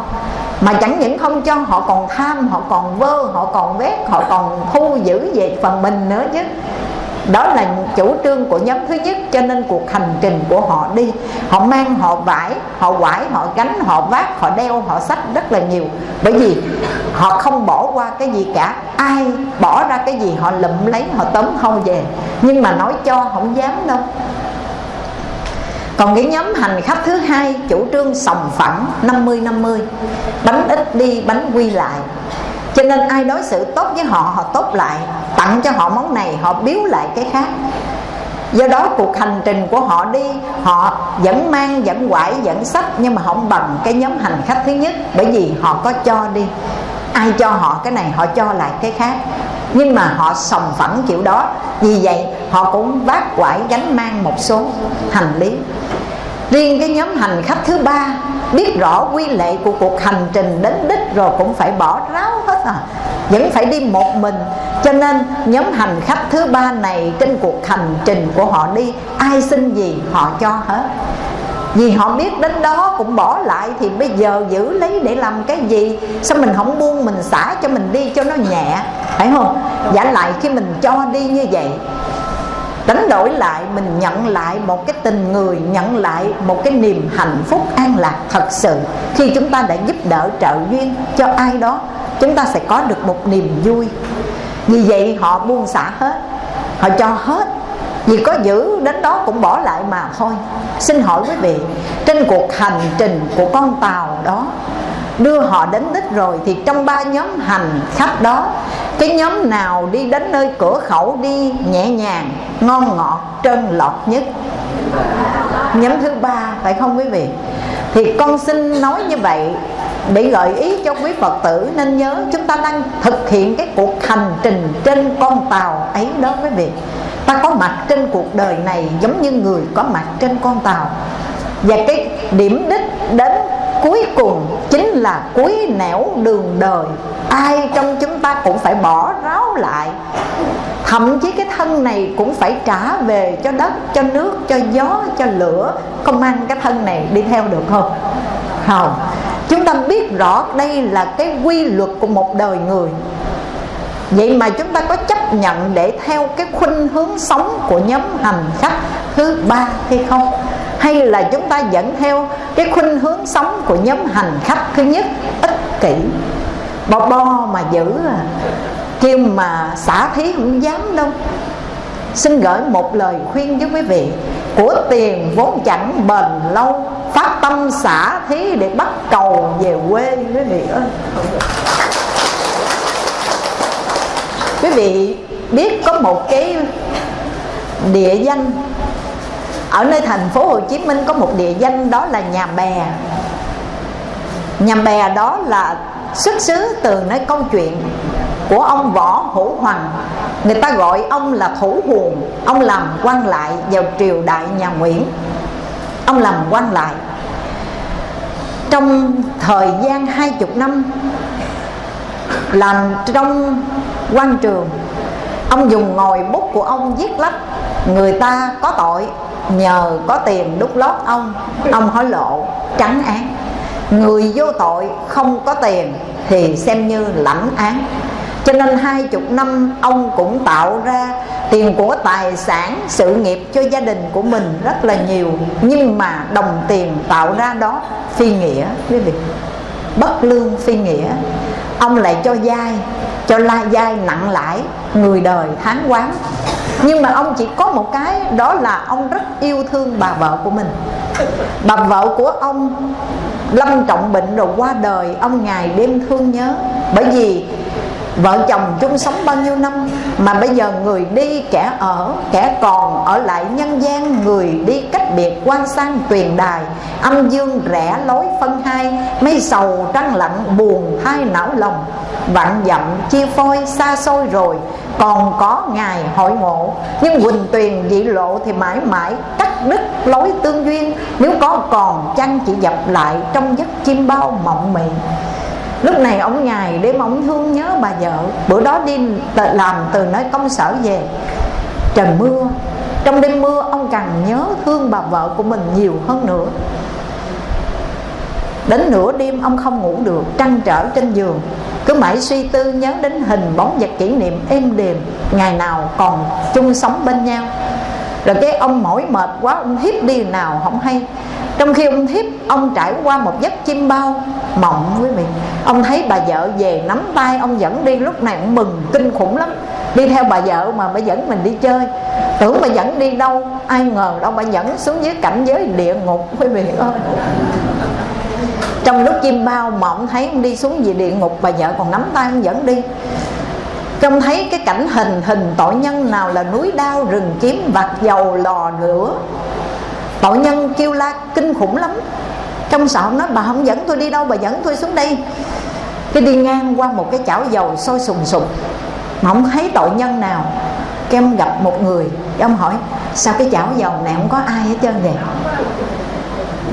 Mà chẳng những không cho, họ còn tham họ còn vơ, họ còn vét, họ còn thu giữ về phần mình nữa chứ đó là chủ trương của nhóm thứ nhất, cho nên cuộc hành trình của họ đi. Họ mang, họ vải, họ quải, họ gánh, họ vác, họ đeo, họ sách rất là nhiều. Bởi vì họ không bỏ qua cái gì cả. Ai bỏ ra cái gì, họ lụm lấy, họ tóm không về. Nhưng mà nói cho không dám đâu. Còn cái nhóm hành khách thứ hai, chủ trương sòng phẳng 50-50 Bánh ít đi, bánh quy lại. Cho nên ai đối xử tốt với họ họ tốt lại Tặng cho họ món này họ biếu lại cái khác. Do đó cuộc hành trình của họ đi Họ vẫn mang, vẫn quải, vẫn sách Nhưng mà không bằng cái nhóm hành khách thứ nhất Bởi vì họ có cho đi. Ai cho họ cái này họ cho lại cái khác. Nhưng mà họ sòng phẳng kiểu đó. Vì vậy họ cũng vác quải gánh mang một số hành lý riêng cái nhóm hành khách thứ ba biết rõ quy lệ của cuộc hành trình đến đích rồi cũng phải bỏ ráo hết à. Vẫn phải đi một mình. Cho nên nhóm hành khách thứ ba này trên cuộc hành trình của họ đi, ai xin gì họ cho hết. Vì họ biết đến đó cũng bỏ lại thì bây giờ giữ lấy để làm cái gì? Sao mình không buông mình xả cho mình đi cho nó nhẹ? Phải không? Giả lại khi mình cho đi như vậy đánh đổi lại, mình nhận lại một cái tình người, nhận lại một cái niềm hạnh phúc an lạc thật sự. Khi chúng ta đã giúp đỡ trợ duyên cho ai đó, chúng ta sẽ có được một niềm vui. Vì vậy, họ buông xả hết, họ cho hết. Vì có giữ, đến đó cũng bỏ lại mà thôi. Xin hỏi quý vị, trên cuộc hành trình của con tàu đó đưa họ đến đích rồi thì trong ba nhóm hành khách đó, cái nhóm nào đi đến nơi cửa khẩu đi nhẹ nhàng, ngon ngọt, trơn lọt nhất? Nhóm thứ ba, phải không quý vị? Thì con xin nói như vậy để gợi ý cho quý Phật tử nên nhớ chúng ta đang thực hiện cái cuộc hành trình trên con tàu ấy đó quý vị. Ta có mặt trên cuộc đời này giống như người có mặt trên con tàu. Và cái điểm đích đến cuối cùng chính là cuối nẻo đường đời. Ai trong chúng ta cũng phải bỏ ráo lại. Thậm chí cái thân này cũng phải trả về cho đất, cho nước, cho gió, cho lửa. Không mang cái thân này đi theo được không? Không. Chúng ta biết rõ đây là cái quy luật của một đời người. Vậy mà chúng ta có chấp nhận để theo cái khuynh hướng sống của nhóm hành khách thứ ba hay không? Hay là chúng ta dẫn theo cái khuynh hướng sống của nhóm hành khách thứ nhất, ích kỷ. Bo bo mà giữ à. Kêu mà xả thí không dám đâu. Xin gửi một lời khuyên với quý vị. Của tiền vốn chẳng bền lâu, phát tâm xả thí để bắt cầu về quê quý vị ơi. Quý vị biết có một cái địa danh ở nơi thành phố Hồ Chí Minh có một địa danh đó là nhà bè. Nhà bè đó là xuất xứ từ nơi câu chuyện của ông võ hữu hoàng. Người ta gọi ông là thủ huồng ông làm quan lại vào triều đại nhà nguyễn. Ông làm quan lại. Trong thời gian hai chục năm, làm trong quan trường, ông dùng ngòi bút của ông viết lách, người ta có tội nhờ có tiền đút lót ông ông hối lộ, trắng án. Người vô tội không có tiền thì xem như lãnh án. Cho nên hai chục năm, ông cũng tạo ra tiền của tài sản, sự nghiệp cho gia đình của mình rất là nhiều. Nhưng mà đồng tiền tạo ra đó phi nghĩa, quý vị. Bất lương phi nghĩa. Ông lại cho dai cho la dai nặng lãi người đời tháng quán. Nhưng mà ông chỉ có một cái, đó là ông rất yêu thương bà vợ của mình. Bà vợ của ông lâm trọng bệnh rồi qua đời, ông ngày đêm thương nhớ. Bởi vì vợ chồng chung sống bao nhiêu năm mà bây giờ người đi kẻ ở, kẻ còn ở lại nhân gian, người đi cách biệt quan sang tuyền đài. Âm dương rẽ lối phân hai, mây sầu trăng lạnh buồn hai não lòng. Vạn dặm chia phôi xa xôi rồi, còn có ngày hội ngộ. Nhưng quỳnh tuyền dị lộ thì mãi mãi cắt đứt lối tương duyên. Nếu có còn chăng chỉ dập lại trong giấc chim bao mộng mị lúc này ông ngày đêm ông thương nhớ bà vợ. Bữa đó đi làm từ nơi công sở về. Trời mưa. Trong đêm mưa, ông càng nhớ thương bà vợ của mình nhiều hơn nữa. Đến nửa đêm, ông không ngủ được, trăn trở trên giường. Cứ mãi suy tư, nhớ đến hình bóng vật kỷ niệm êm đềm ngày nào còn chung sống bên nhau. Rồi cái ông mỏi mệt quá, ông hiếp đi nào không hay trong khi ông thiếp, ông trải qua một giấc chim bao mộng với mình. Ông thấy bà vợ về nắm tay, ông dẫn đi. Lúc này ông mừng, kinh khủng lắm. Đi theo bà vợ mà bà dẫn mình đi chơi. Tưởng bà dẫn đi đâu, ai ngờ đâu bà dẫn xuống dưới cảnh giới địa ngục quý vị ơi. Trong lúc chim bao mộng, thấy ông đi xuống về địa ngục, bà vợ còn nắm tay ông dẫn đi. Trông thấy cái cảnh hình hình tội nhân nào là núi đao, rừng kiếm vặt dầu, lò lửa tội nhân kêu la kinh khủng lắm. Trong sợ nói, bà không dẫn tôi đi đâu, bà dẫn tôi xuống đây. Cái đi ngang qua một cái chảo dầu sôi sùng sục. Mà không thấy tội nhân nào. Cái gặp một người ông hỏi, sao cái chảo dầu này không có ai hết trơn vậy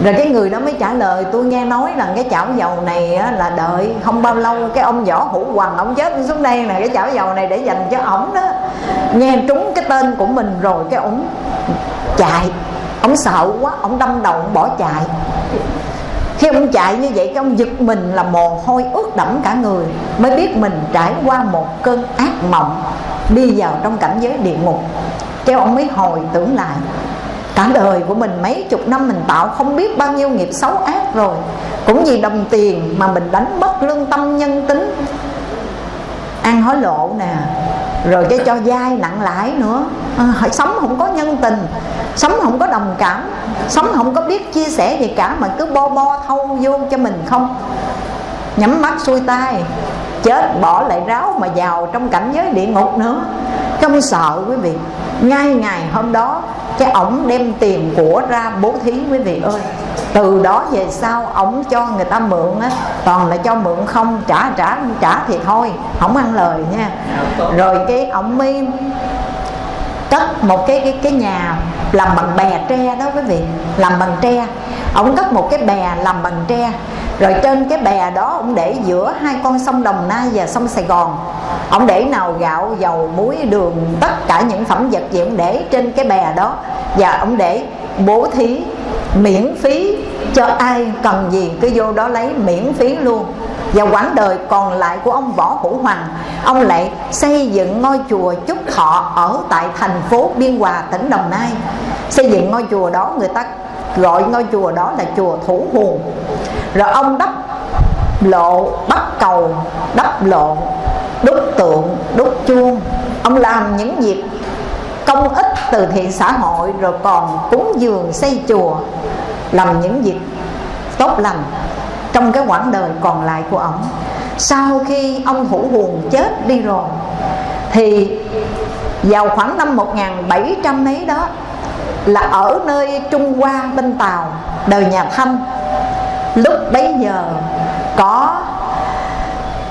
rồi cái người đó mới trả lời, tôi nghe nói rằng cái chảo dầu này là đợi không bao lâu cái ông võ hữu hoàng ông chết xuống đây nè, cái chảo dầu này để dành cho ổng đó. Nghe trúng cái tên của mình rồi cái ổng chạy ông sợ quá, ông đâm đầu, ông bỏ chạy. Khi ông chạy như vậy, cái ông giật mình là mồ hôi ướt đẫm cả người, mới biết mình trải qua một cơn ác mộng, đi vào trong cảnh giới địa ngục. Cho ông mới hồi tưởng lại, cả đời của mình mấy chục năm mình tạo không biết bao nhiêu nghiệp xấu ác rồi, cũng vì đồng tiền mà mình đánh mất lương tâm nhân tính. Ăn hối lộ nè rồi cái cho dai nặng lãi nữa. À, sống không có nhân tình sống không có đồng cảm sống không có biết chia sẻ gì cả mà cứ bo bo thâu vô cho mình không? Nhắm mắt xuôi tay chết, bỏ lại ráo mà vào trong cảnh giới địa ngục nữa. Không sợ quý vị, ngay ngày hôm đó, cái ổng đem tiền của ra bố thí quý vị ơi. Từ đó về sau, ổng cho người ta mượn á, toàn là cho mượn không, trả trả trả thì thôi, không ăn lời nha. Rồi cái ổng mới cất một cái cái cái nhà làm bằng bè tre đó quý vị, làm bằng tre. Ổng cất một cái bè làm bằng tre rồi trên cái bè đó, ông để giữa hai con sông Đồng Nai và sông Sài Gòn. Ông để nào gạo, dầu, muối, đường, tất cả những phẩm vật gì ông để trên cái bè đó. Và ông để bố thí miễn phí cho ai cần gì, cứ vô đó lấy miễn phí luôn. Và quãng đời còn lại của ông võ hữu hoàng ông lại xây dựng ngôi chùa chúc thọ ở tại thành phố biên hòa, tỉnh đồng nai. Xây dựng ngôi chùa đó, người ta gọi ngôi chùa đó là chùa thủ hồn rồi ông đắp lộ bắt cầu, đắp lộ, đúc tượng, đúc chuông. Ông làm những việc công ích từ thiện xã hội, rồi còn cúng dường xây chùa, làm những việc tốt lành trong cái quãng đời còn lại của ông. Sau khi ông hữu huồn chết đi rồi, thì vào khoảng năm 1700 mấy đó, là ở nơi Trung Hoa bên Tàu, đời nhà Thanh lúc bấy giờ, có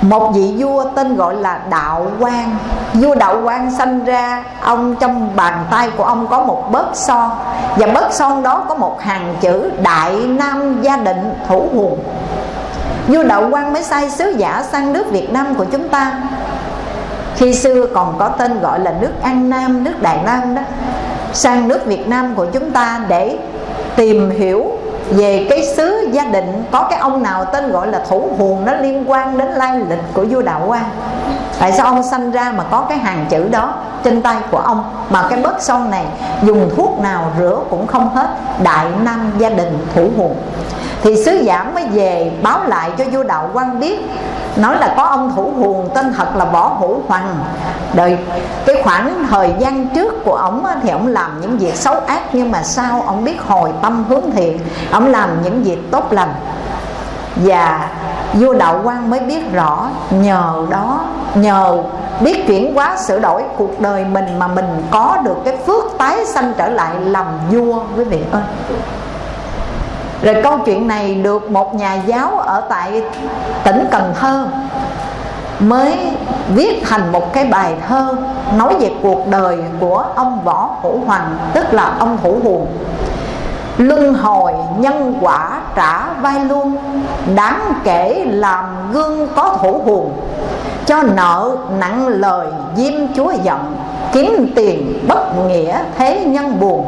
một vị vua tên gọi là đạo quang. Vua đạo quang sanh ra, ông trong bàn tay của ông có một bớt son. Và bớt son đó có một hàng chữ đại nam gia định thủ hùng. Vua đạo quang mới sai sứ giả sang nước việt nam của chúng ta. Khi xưa còn có tên gọi là nước an nam, nước đại nam đó, sang nước việt nam của chúng ta để tìm hiểu về cái xứ gia định, có cái ông nào tên gọi là thủ huồn nó liên quan đến lai lịch của vua đạo quang tại sao ông sanh ra mà có cái hàng chữ đó trên tay của ông? Mà cái bớt son này, dùng thuốc nào rửa cũng không hết, đại nam gia đình thủ huồn thì sứ giả mới về báo lại cho vua đạo quang biết, nói là có ông thủ huồn tên thật là võ hữu hoàng đời cái khoảng thời gian trước của ông thì ông làm những việc xấu ác, nhưng mà sau ông biết hồi tâm hướng thiện ông làm những việc tốt lành. Và vua đạo quang mới biết rõ, nhờ đó, nhờ biết chuyển hóa sửa đổi cuộc đời mình mà mình có được cái phước tái sanh trở lại làm vua, quý vị ơi. Rồi câu chuyện này được một nhà giáo ở tại tỉnh Cần Thơ mới viết thành một cái bài thơ nói về cuộc đời của ông Võ Hữu Hoàng tức là ông Thủ Huồng luân hồi nhân quả trả vai luôn, đáng kể làm gương có thủ hùn cho nợ nặng lời diêm chúa giận, kiếm tiền bất nghĩa thế nhân buồn.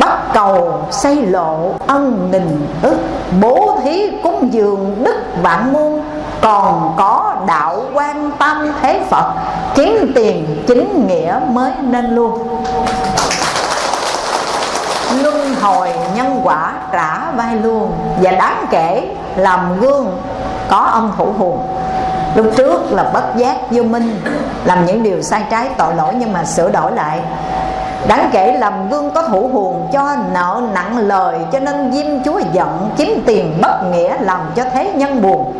Bắt cầu xây lộ ân nghìn ức, bố thí cúng dường đức vạn muôn. Còn có đạo quan tâm thế phật, kiếm tiền chính nghĩa mới nên luôn luân hồi nhân quả trả vai luôn và đáng kể làm gương có ông thủ hùng. Lúc trước là bất giác vô minh, làm những điều sai trái tội lỗi nhưng mà sửa đổi lại. Đáng kể làm gương có thủ hồn cho nợ nặng lời, cho nên diêm chúa giận, kiếm tiền bất nghĩa làm cho thế nhân buồn.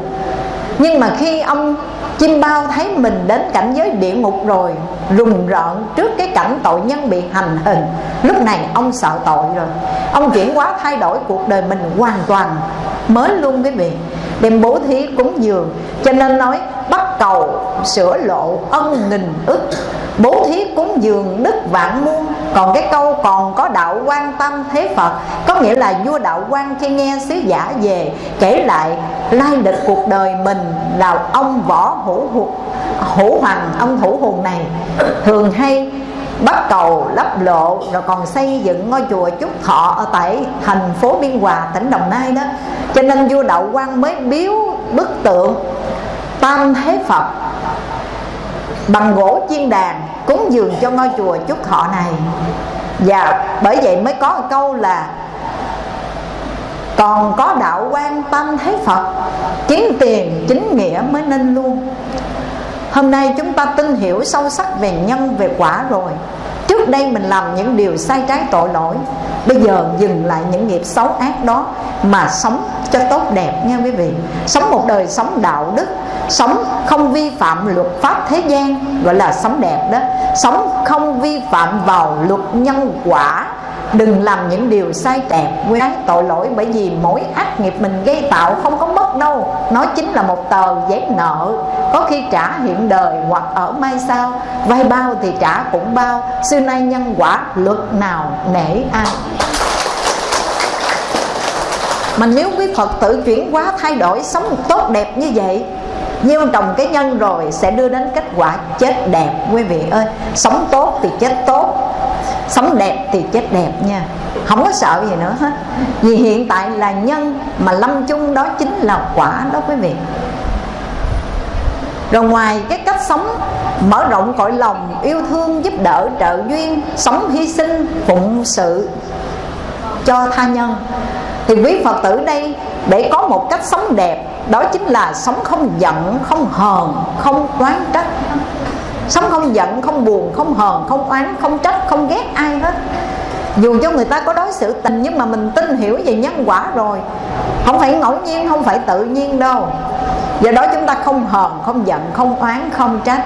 Nhưng mà khi ông chim bao thấy mình đến cảnh giới địa ngục rồi, rùng rợn trước cái cảnh tội nhân bị hành hình. Lúc này ông sợ tội rồi. Ông chuyển hóa thay đổi cuộc đời mình hoàn toàn, mới luôn cái việc đem bố thí cúng dường, cho nên nói bắt cầu, sửa lộ, ân nghìn ức. Bố thí cúng dường đức vạn muôn. Còn cái câu còn có đạo quan tâm thế phật, có nghĩa là vua đạo quan khi nghe sứ giả về, kể lại lai lịch cuộc đời mình là ông võ hữu hữu hoàng ông thủ hùng này. Thường hay bắt cầu lắp lộ, rồi còn xây dựng ngôi chùa chúc Thọ ở tại thành phố Biên Hòa, tỉnh Đồng Nai đó. Cho nên vua Đạo Quang mới biếu bức tượng Tam Thế Phật bằng gỗ chiên đàn cúng dường cho ngôi chùa chúc Thọ này. Và bởi vậy mới có một câu là, còn có đạo quan tâm thế Phật kiếm tiền, chính nghĩa mới nên luôn. Hôm nay chúng ta tin hiểu sâu sắc về nhân, về quả rồi. Trước đây mình làm những điều sai trái tội lỗi, Bây giờ dừng lại những nghiệp xấu ác đó Mà sống cho tốt đẹp nha quý vị. Sống một đời sống đạo đức, Sống không vi phạm luật pháp thế gian, Gọi là sống đẹp đó. Sống không vi phạm vào luật nhân quả. Đừng làm những điều sai đẹp Quán tội lỗi bởi vì mỗi ác nghiệp mình gây tạo không có mất đâu. Nó chính là một tờ giấy nợ. Có khi trả hiện đời hoặc ở mai sau. Vay bao thì trả cũng bao. Xưa nay nhân quả luật nào nể ai? Mà nếu quý Phật tử chuyển hóa thay đổi sống tốt đẹp như vậy, Gieo trồng cái nhân rồi sẽ đưa đến kết quả chết đẹp. Quý vị ơi, Sống tốt thì chết tốt sống đẹp thì chết đẹp nha. Không có sợ gì nữa hết. Vì hiện tại là nhân mà lâm chung đó chính là quả đó quý vị. Rồi ngoài cái cách sống, mở rộng cõi lòng, yêu thương, giúp đỡ, trợ duyên, sống hy sinh, phụng sự cho tha nhân. Thì quý phật tử đây, để có một cách sống đẹp, đó chính là sống không giận, không hờn, không oán trách sống không giận, không buồn, không hờn, không oán, không trách, không ghét ai hết. Dù cho người ta có đối xử tình nhưng mà mình tin hiểu về nhân quả rồi, không phải ngẫu nhiên, không phải tự nhiên đâu. Do đó chúng ta không hờn, không giận, không oán, không trách.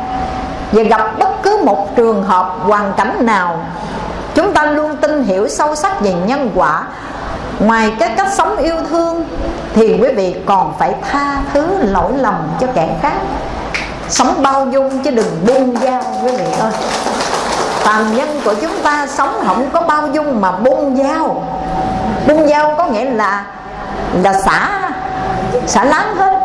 Và gặp bất cứ một trường hợp, hoàn cảnh nào, chúng ta luôn tin hiểu sâu sắc về nhân quả. Ngoài cái cách sống yêu thương, thì quý vị còn phải tha thứ lỗi lầm cho kẻ khác sống bao dung chứ đừng buông dao quý vị ơi. Phàm nhân của chúng ta sống không có bao dung mà buông dao buông dao có nghĩa là là xả xả láng hết.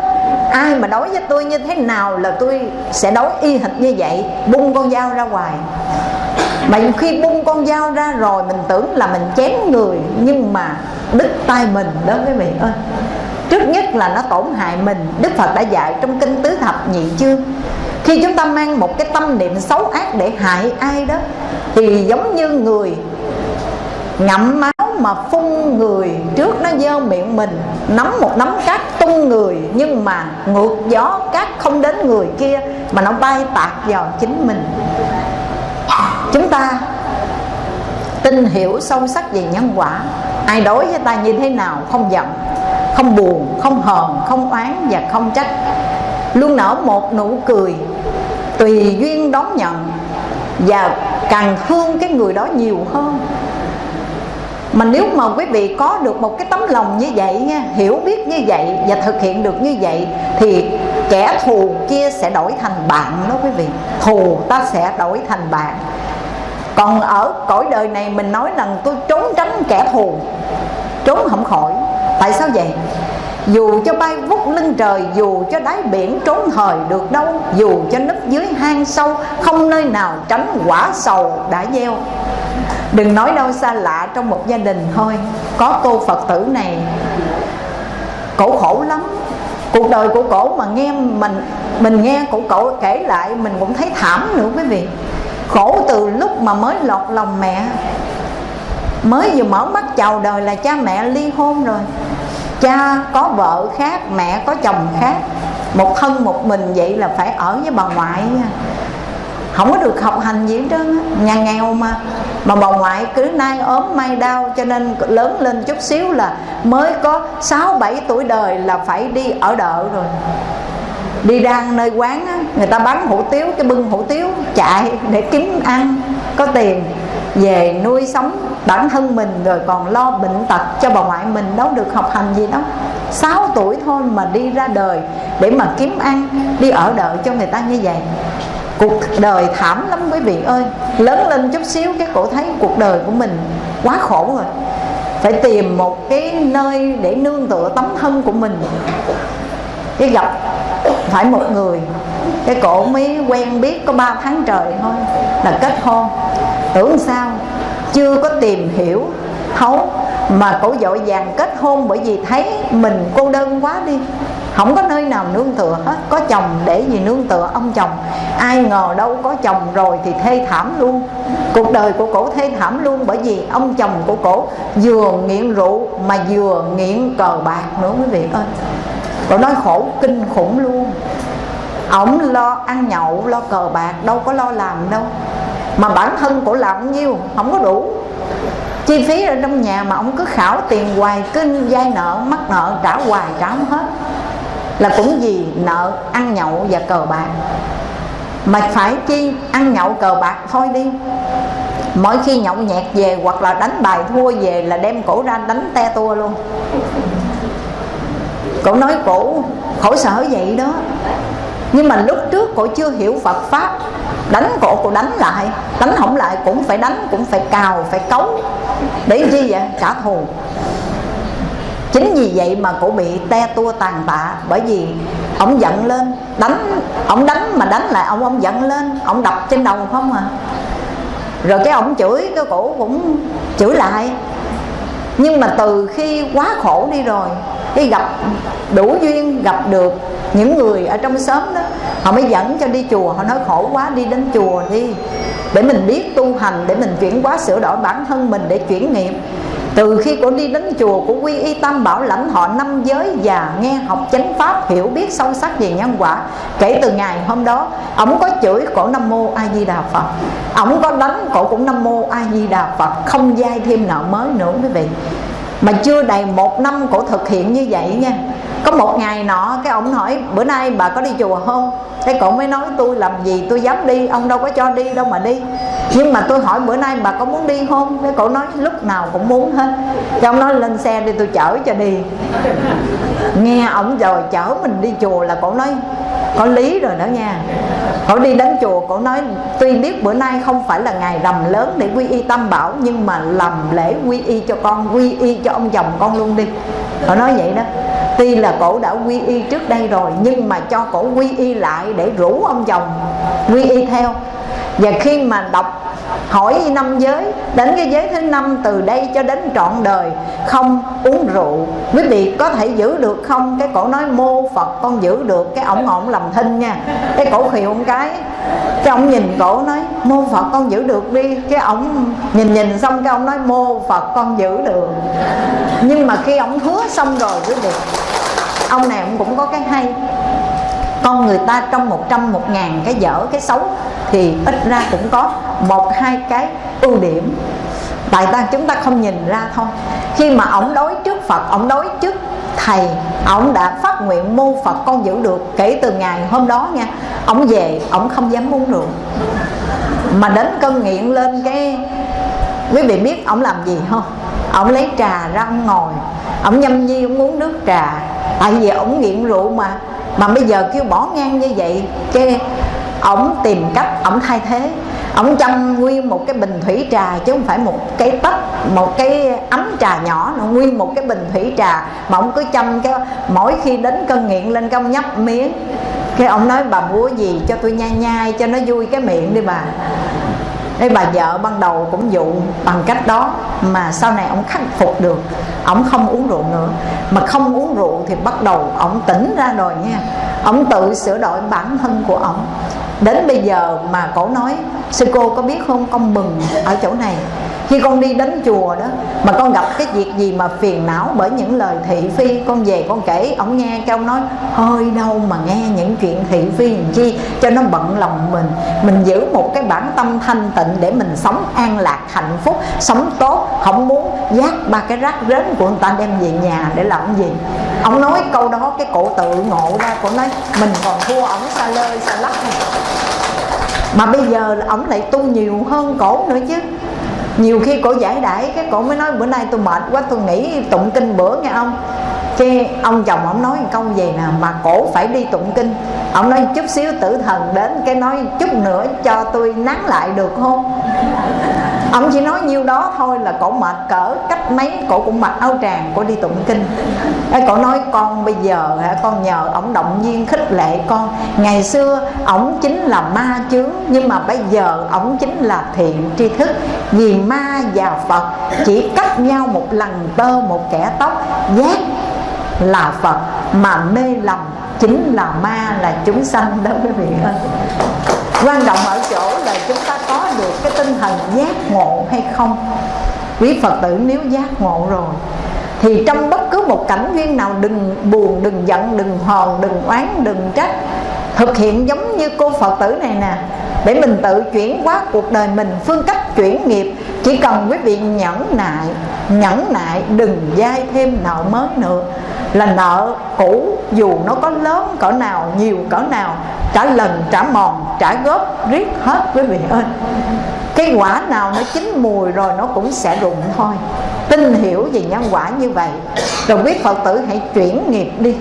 Ai mà đối với tôi như thế nào là tôi sẽ đối y hệt như vậy bung con dao ra ngoài. Mà khi bung con dao ra rồi, mình tưởng là mình chém người, nhưng mà đứt tay mình đó quý vị ơi trước nhất là nó tổn hại mình. Đức phật đã dạy trong kinh tứ thập nhị chương. Khi chúng ta mang một cái tâm niệm xấu ác để hại ai đó, thì giống như người ngậm máu mà phun người trước nó dơ miệng mình, nắm một nắm cát tung người, nhưng mà ngược gió cát không đến người kia, mà nó bay tạt vào chính mình. Chúng ta tin hiểu sâu sắc về nhân quả. Ai đối với ta như thế nào không giận không buồn, không hờn, không oán và không trách. Luôn nở một nụ cười tùy duyên đón nhận và càng thương cái người đó nhiều hơn. Mà nếu mà quý vị có được một cái tấm lòng như vậy nha, hiểu biết như vậy và thực hiện được như vậy thì kẻ thù kia sẽ đổi thành bạn đó quý vị. Thù ta sẽ đổi thành bạn. Còn ở cõi đời này mình nói rằng tôi trốn tránh kẻ thù, trốn không khỏi tại sao vậy? Dù cho bay vút lưng trời, Dù cho đáy biển trốn thời được đâu, Dù cho nấp dưới hang sâu, Không nơi nào tránh quả sầu đã gieo. Đừng nói đâu xa lạ trong một gia đình thôi, Có cô Phật tử này. Cổ khổ lắm. Cuộc đời của cổ mà nghe mình Mình nghe cổ cổ kể lại, Mình cũng thấy thảm nữa quý vị. Khổ từ lúc mà mới lọt lòng mẹ. Mới vừa mở mắt chào đời là cha mẹ ly hôn rồi cha có vợ khác mẹ có chồng khác. Một thân một mình vậy là phải ở với bà ngoại không có được học hành gì hết trơn nhà nghèo mà. Mà bà ngoại cứ nay ốm mai đau cho nên lớn lên chút xíu là mới có 6 7 tuổi đời là phải đi ở đợ rồi. Đi ra nơi quán á, người ta bán hủ tiếu cái bưng hủ tiếu chạy để kiếm ăn có tiền về nuôi sống bản thân mình rồi còn lo bệnh tật cho bà ngoại mình đâu được học hành gì đâu. 6 tuổi thôi mà đi ra đời để mà kiếm ăn, đi ở đợi cho người ta như vậy. Cuộc đời thảm lắm quý vị ơi. Lớn lên chút xíu cái cổ thấy cuộc đời của mình quá khổ rồi. Phải tìm một cái nơi để nương tựa tấm thân của mình. Cái gặp phải một người, cái cổ mới quen biết có 3 tháng trời thôi là kết hôn tưởng sao? Chưa có tìm hiểu. Thấu mà cổ dội vàng kết hôn bởi vì thấy mình cô đơn quá đi. Không có nơi nào nương tựa hết. Có chồng để gì nương tựa ông chồng. Ai ngờ đâu có chồng rồi thì thê thảm luôn. Cuộc đời của cổ thê thảm luôn bởi vì ông chồng của cổ vừa nghiện rượu mà vừa nghiện cờ bạc nữa quý vị ơi. Cổ nói khổ, kinh khủng luôn. Ổng lo ăn nhậu, lo cờ bạc, đâu có lo làm đâu mà bản thân cổ làm nhiêu không có đủ. Chi phí ở trong nhà mà ông cứ khảo tiền hoài kinh vay nợ, mắc nợ, trả hoài, trả không hết. Là cũng gì nợ ăn nhậu và cờ bạc. Mà phải chi ăn nhậu cờ bạc thôi đi. Mỗi khi nhậu nhẹt về hoặc là đánh bài thua về là đem cổ ra đánh te tua luôn. Cổ nói cổ, khổ sở vậy đó. Nhưng mà lúc trước cổ chưa hiểu Phật Pháp đánh cổ cô đánh lại, đánh không lại cũng phải đánh, cũng phải cào, phải cấu. Để chi vậy? Trả thù. Chính vì vậy mà cổ bị te tua tàn tạ. Bởi vì ông giận lên, đánh, ông đánh mà đánh lại ông ông giận lên, ông đập trên đầu không à. Rồi cái ông chửi, cái cổ cũng chửi lại nhưng mà từ khi quá khổ đi rồi cái gặp đủ duyên, gặp được những người ở trong xóm đó, họ mới dẫn cho đi chùa. Họ nói, khổ quá, đi đến chùa đi, để mình biết tu hành, để mình chuyển hóa, sửa đổi bản thân mình, để chuyển nghiệp từ khi cô đi đến chùa của quy y tâm bảo lãnh họ năm giới và nghe học chánh pháp, hiểu biết sâu sắc về nhân quả. Kể từ ngày hôm đó, ổng có chửi cổ nam mô a di đà phật. Ổng có đánh cổ cũng nam mô a di đà phật, không dai thêm nợ mới nữa quý vị. Mà chưa đầy một năm cổ thực hiện như vậy nha có một ngày nọ, cái ông hỏi bữa nay bà có đi chùa không? Cái cổ mới nói, tôi làm gì tôi dám đi, ông đâu có cho đi đâu mà đi. Nhưng mà tôi hỏi, bữa nay bà có muốn đi không? Cái cổ nói, lúc nào cũng muốn hết. Cho ông nói, lên xe đi, tôi chở cho đi. Nghe ông rồi, chở mình đi chùa là cổ nói, có lý rồi đó nha. Cổ đi đến chùa cổ nói, tuy biết bữa nay không phải là ngày rằm lớn để quy y tam bảo, nhưng mà làm lễ quy y cho con, quy y cho ông chồng con luôn đi họ nói vậy đó. Tuy là cổ đã quy y trước đây rồi, nhưng mà cho cổ quy y lại để rủ ông chồng quy y theo. Và khi mà đọc hỏi năm giới, đến cái giới thứ năm từ đây cho đến trọn đời, không uống rượu. Quý vị có thể giữ được không? Cái cổ nói mô phật, con giữ được. Cái ổng ổng làm thinh nha. Cái cổ khều một cái. Cái ông nhìn cổ nói, mô phật, con giữ được đi. Cái ổng nhìn nhìn xong cái ông nói, mô phật, con giữ được. Nhưng mà khi ổng hứa xong rồi, quý vị, ông này ông cũng có cái hay con người ta trong một trăm, một ngàn cái dở, cái xấu thì ít ra cũng có một, hai cái ưu điểm. Tại ta chúng ta không nhìn ra thôi. Khi mà ổng đối trước phật ổng đối trước thầy ổng đã phát nguyện mô phật con giữ được kể từ ngày hôm đó nha. Ông về, ông không dám uống rượu mà đến cơn nghiện lên cái, quý vị biết ông làm gì không? Ông lấy trà ra ông ngồi, ông nhâm nhi, ông uống nước trà. Tại vì ông nghiện rượu mà mà bây giờ kêu bỏ ngang như vậy cái ổng tìm cách, ổng thay thế. Ổng chăm nguyên một cái bình thủy trà, chứ không phải một cái tách, một cái ấm trà nhỏ nữa, nguyên một cái bình thủy trà. Mà ổng cứ chăm cái mỗi khi đến cơn nghiện lên công nhấp miếng. Cái ông nói, bà búa gì cho tôi nhai nhai, cho nó vui cái miệng đi bà. Đây bà vợ ban đầu cũng dụ bằng cách đó, mà sau này ông khắc phục được. Ông không uống rượu nữa. Mà không uống rượu thì bắt đầu ông tỉnh ra rồi nha. Ông tự sửa đổi bản thân của ông. Đến bây giờ mà cổ nói, sư cô có biết không? Con mừng ở chỗ này khi con đi đến chùa đó, mà con gặp cái việc gì mà phiền não bởi những lời thị phi, con về con kể, ông nghe cái ông nói, hơi đâu mà nghe những chuyện thị phi làm chi? Cho nó bận lòng mình. Mình giữ một cái bản tâm thanh tịnh để mình sống an lạc, hạnh phúc, sống tốt, không muốn giác ba cái rác rến của người ta đem về nhà để làm gì. Ông nói câu đó, cái cổ tự ngộ ra, cổ nói, mình còn thua ổng xa lơi, xa lắc. Mà bây giờ ổng lại tu nhiều hơn cổ nữa chứ nhiều khi cổ giải đãi, cái cổ mới nói, bữa nay tôi mệt quá, tôi nghỉ tụng kinh bữa, nghe ông cái ông chồng ông nói câu gì nè, mà cổ phải đi tụng kinh. Ông nói chút xíu tử thần đến, cái nói chút nữa cho tôi nắng lại được không? Ông chỉ nói nhiêu đó thôi là cổ mệt cỡ cách mấy cổ cũng mặc áo tràng cổ đi tụng kinh. Cổ nói, con bây giờ hả, con nhờ ổng động viên khích lệ con. Ngày xưa ổng chính là ma chướng, nhưng mà bây giờ ổng chính là thiện tri thức. Vì ma và phật chỉ cách nhau một lần tơ một kẻ tóc, giác là phật mà mê lầm chính là ma là chúng sanh đó, quý vị ơi quan trọng ở chỗ là chúng ta có được cái tinh thần giác ngộ hay không? Quý phật tử, nếu giác ngộ rồi, thì trong bất cứ một cảnh duyên nào, đừng buồn, đừng giận, đừng hờn, đừng oán, đừng trách, thực hiện giống như cô phật tử này nè để mình tự chuyển hóa cuộc đời mình, phương cách chuyển nghiệp, chỉ cần quý vị nhẫn nại nhẫn nại đừng dai thêm nợ mới nữa. Là nợ cũ, dù nó có lớn cỡ nào, nhiều cỡ nào, trả lần, trả mòn, trả góp, riết hết quý vị ơi. Cái quả nào nó chín mùi rồi nó cũng sẽ rụng thôi. Tin hiểu về nhân quả như vậy, rồi quý phật tử hãy chuyển nghiệp đi.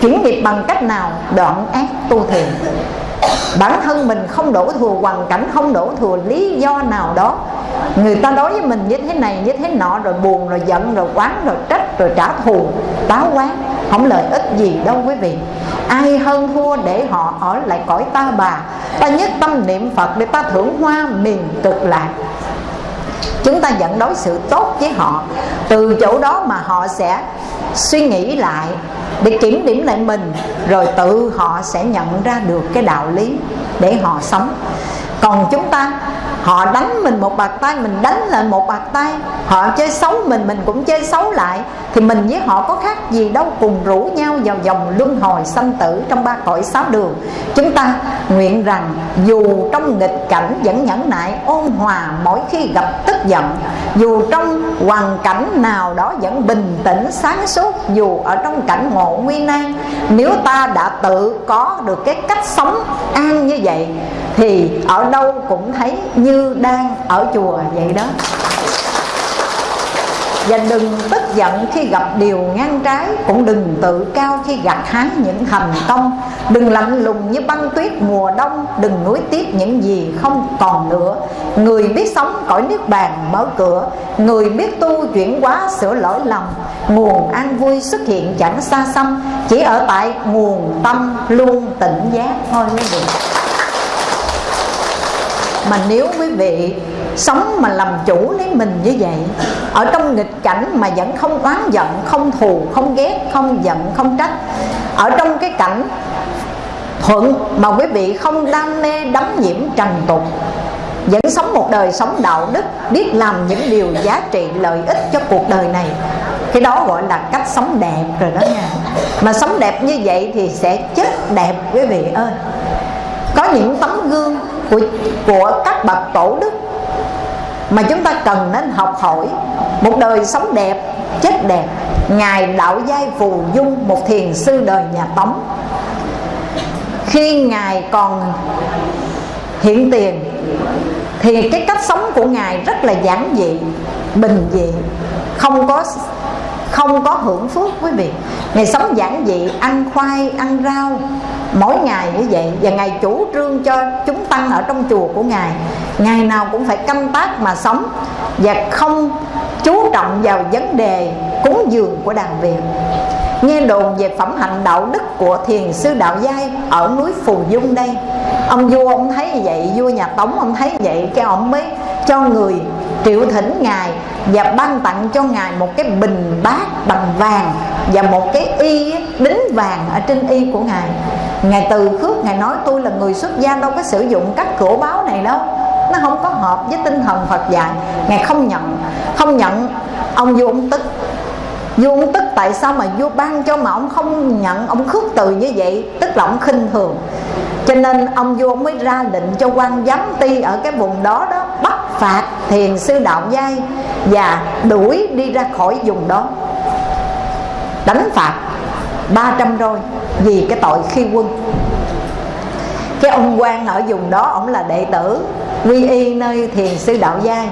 Chuyển nghiệp bằng cách nào? Đoạn ác tu thiện bản thân mình không đổ thừa, hoàn cảnh không đổ thừa, lý do nào đó. Người ta đối với mình như thế này, như thế nọ, rồi buồn, rồi giận, rồi quán rồi trách, rồi trả thù, táo quán, không lợi ích gì đâu quý vị. Ai hơn thua để họ ở lại cõi ta bà? Ta nhất tâm niệm phật để ta thưởng hoa miền cực lạc chúng ta vẫn đối xử tốt với họ. Từ chỗ đó mà họ sẽ suy nghĩ lại, để kiểm điểm lại mình, rồi tự họ sẽ nhận ra được cái đạo lý để họ sống. Còn chúng ta họ đánh mình một bạc tay, mình đánh lại một bạc tay. Họ chơi xấu mình mình cũng chơi xấu lại. Thì mình với họ có khác gì đâu, cùng rủ nhau vào dòng luân hồi sanh tử trong ba cõi sáu đường. Chúng ta nguyện rằng dù trong nghịch cảnh vẫn nhẫn nại, ôn hòa mỗi khi gặp tức giận, dù trong hoàn cảnh nào đó vẫn bình tĩnh, sáng suốt, dù ở trong cảnh ngộ nguy nan, nếu ta đã tự có được cái cách sống an như vậy thì ở đâu cũng thấy như đang ở chùa vậy đó. Và đừng tức giận khi gặp điều ngang trái, Cũng đừng tự cao khi gặt hái những thành công. Đừng lạnh lùng như băng tuyết mùa đông, Đừng nuối tiếc những gì không còn nữa. Người biết sống cõi nước bàn mở cửa, Người biết tu chuyển hóa sửa lỗi lầm. Nguồn an vui xuất hiện chẳng xa xăm, Chỉ ở tại nguồn tâm luôn tỉnh giác thôi quý vị mà nếu quý vị sống mà làm chủ lấy mình như vậy, ở trong nghịch cảnh mà vẫn không oán giận, không thù, không ghét, không giận, không trách, ở trong cái cảnh thuận mà quý vị không đam mê đắm nhiễm trần tục, vẫn sống một đời sống đạo đức, biết làm những điều giá trị lợi ích cho cuộc đời này, cái đó gọi là cách sống đẹp rồi đó nha. Mà sống đẹp như vậy thì sẽ chết đẹp, quý vị ơi. Có những tấm gương của của các bậc tổ đức mà chúng ta cần nên học hỏi. Một đời sống đẹp, chết đẹp, ngài đạo giai phù dung một thiền sư đời nhà tống. Khi ngài còn hiện tiền, thì cái cách sống của ngài rất là giản dị, bình dị, không có không có hưởng phước quý vị. Ngày sống giản dị, ăn khoai, ăn rau mỗi ngày như vậy và ngài chủ trương cho chúng tăng ở trong chùa của ngài. Ngày nào cũng phải canh tác mà sống và không chú trọng vào vấn đề cúng dường của đàn việt. Nghe đồn về phẩm hạnh đạo đức của thiền sư đạo giai ở núi phù dung đây. Ông vua ông thấy như vậy, vua nhà tống ông thấy vậy, cái ông mới cho người triệu thỉnh ngài và ban tặng cho ngài một cái bình bát bằng vàng và một cái y đính vàng ở trên y của ngài. Ngài từ khước, ngài nói, tôi là người xuất gia, đâu có sử dụng các cửa báo này đâu. Nó không có hợp với tinh thần phật dạy. Ngài không nhận không nhận. Ông vua ông tức. Vua ông tức tại sao mà vua ban cho mà ông không nhận? Ông khước từ như vậy, tức là ông khinh thường. Cho nên ông vua mới ra lệnh cho quan giám ty ở cái vùng đó đó phạt thiền sư đạo giai và đuổi đi ra khỏi vùng đó. Đánh phạt 300 roi vì cái tội khi quân. Cái ông quan ở vùng đó, ông là đệ tử, quy y nơi thiền sư đạo giai.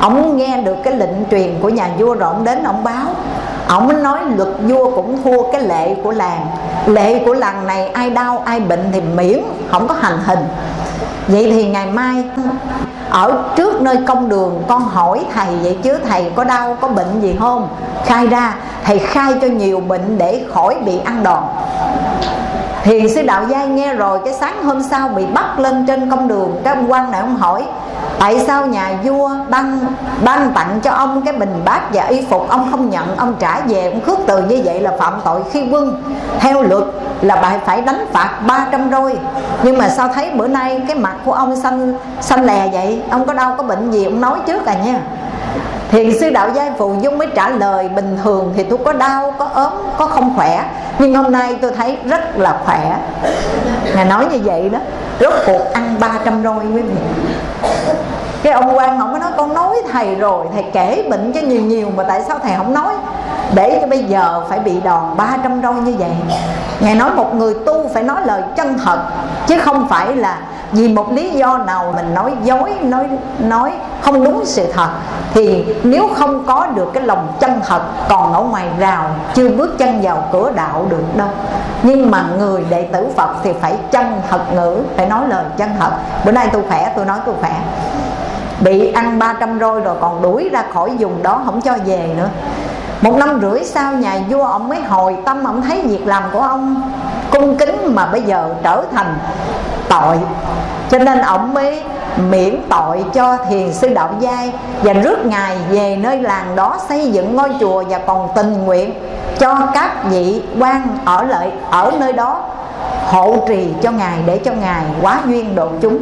Ông nghe được cái lệnh truyền của nhà vua rồi ông đến, ông báo. Ông nói luật vua cũng thua cái lệ của làng. Lệ của làng này ai đau ai bệnh thì miễn, không có hành hình. Vậy thì ngày mai ở trước nơi công đường, con hỏi, thầy, vậy chứ thầy có đau, có bệnh gì không? Khai ra, thầy khai cho nhiều bệnh để khỏi bị ăn đòn. Thì sư đạo giai nghe rồi, Cái sáng hôm sau bị bắt lên trên công đường. Cái ông quan này ông hỏi Tại sao nhà vua ban ban tặng cho ông cái bình bát và y phục Ông không nhận, ông trả về, ông khước từ như vậy là phạm tội khi quân. Theo luật là bạn phải đánh phạt 300 roi Nhưng mà sao thấy bữa nay cái mặt của ông xanh xanh lè vậy? Ông có đau có bệnh gì? Ông nói trước à nha. Thiền sư đạo giai phù dung mới trả lời Bình thường thì tôi có đau, có ốm, có không khỏe Nhưng hôm nay tôi thấy rất là khỏe. Ngài nói như vậy đó. Rốt cuộc ăn 300 roi quý vị cái ông quan ông mới nói, con nói thầy rồi, thầy kể bệnh cho nhiều nhiều mà tại sao thầy không nói? Để cho bây giờ phải bị đòn 300 roi như vậy. Ngài nói một người tu phải nói lời chân thật, chứ không phải là vì một lý do nào mình nói dối, nói nói không đúng sự thật. Thì nếu không có được cái lòng chân thật, còn ở ngoài rào, chưa bước chân vào cửa đạo được đâu. Nhưng mà người đệ tử phật thì phải chân thật ngữ, phải nói lời chân thật. Bữa nay tôi khỏe, tôi nói tôi khỏe bị ăn 300 roi rồi còn đuổi ra khỏi vùng đó, không cho về nữa. Một năm rưỡi sau, nhà vua ông mới hồi tâm, ông thấy việc làm của ông cung kính mà bây giờ trở thành tội. Cho nên ông mới miễn tội cho thiền sư đạo giai và rước ngài về nơi làng đó xây dựng ngôi chùa và còn tình nguyện cho các vị quan ở lại, ở nơi đó hộ trì cho ngài để cho ngài quá duyên độ chúng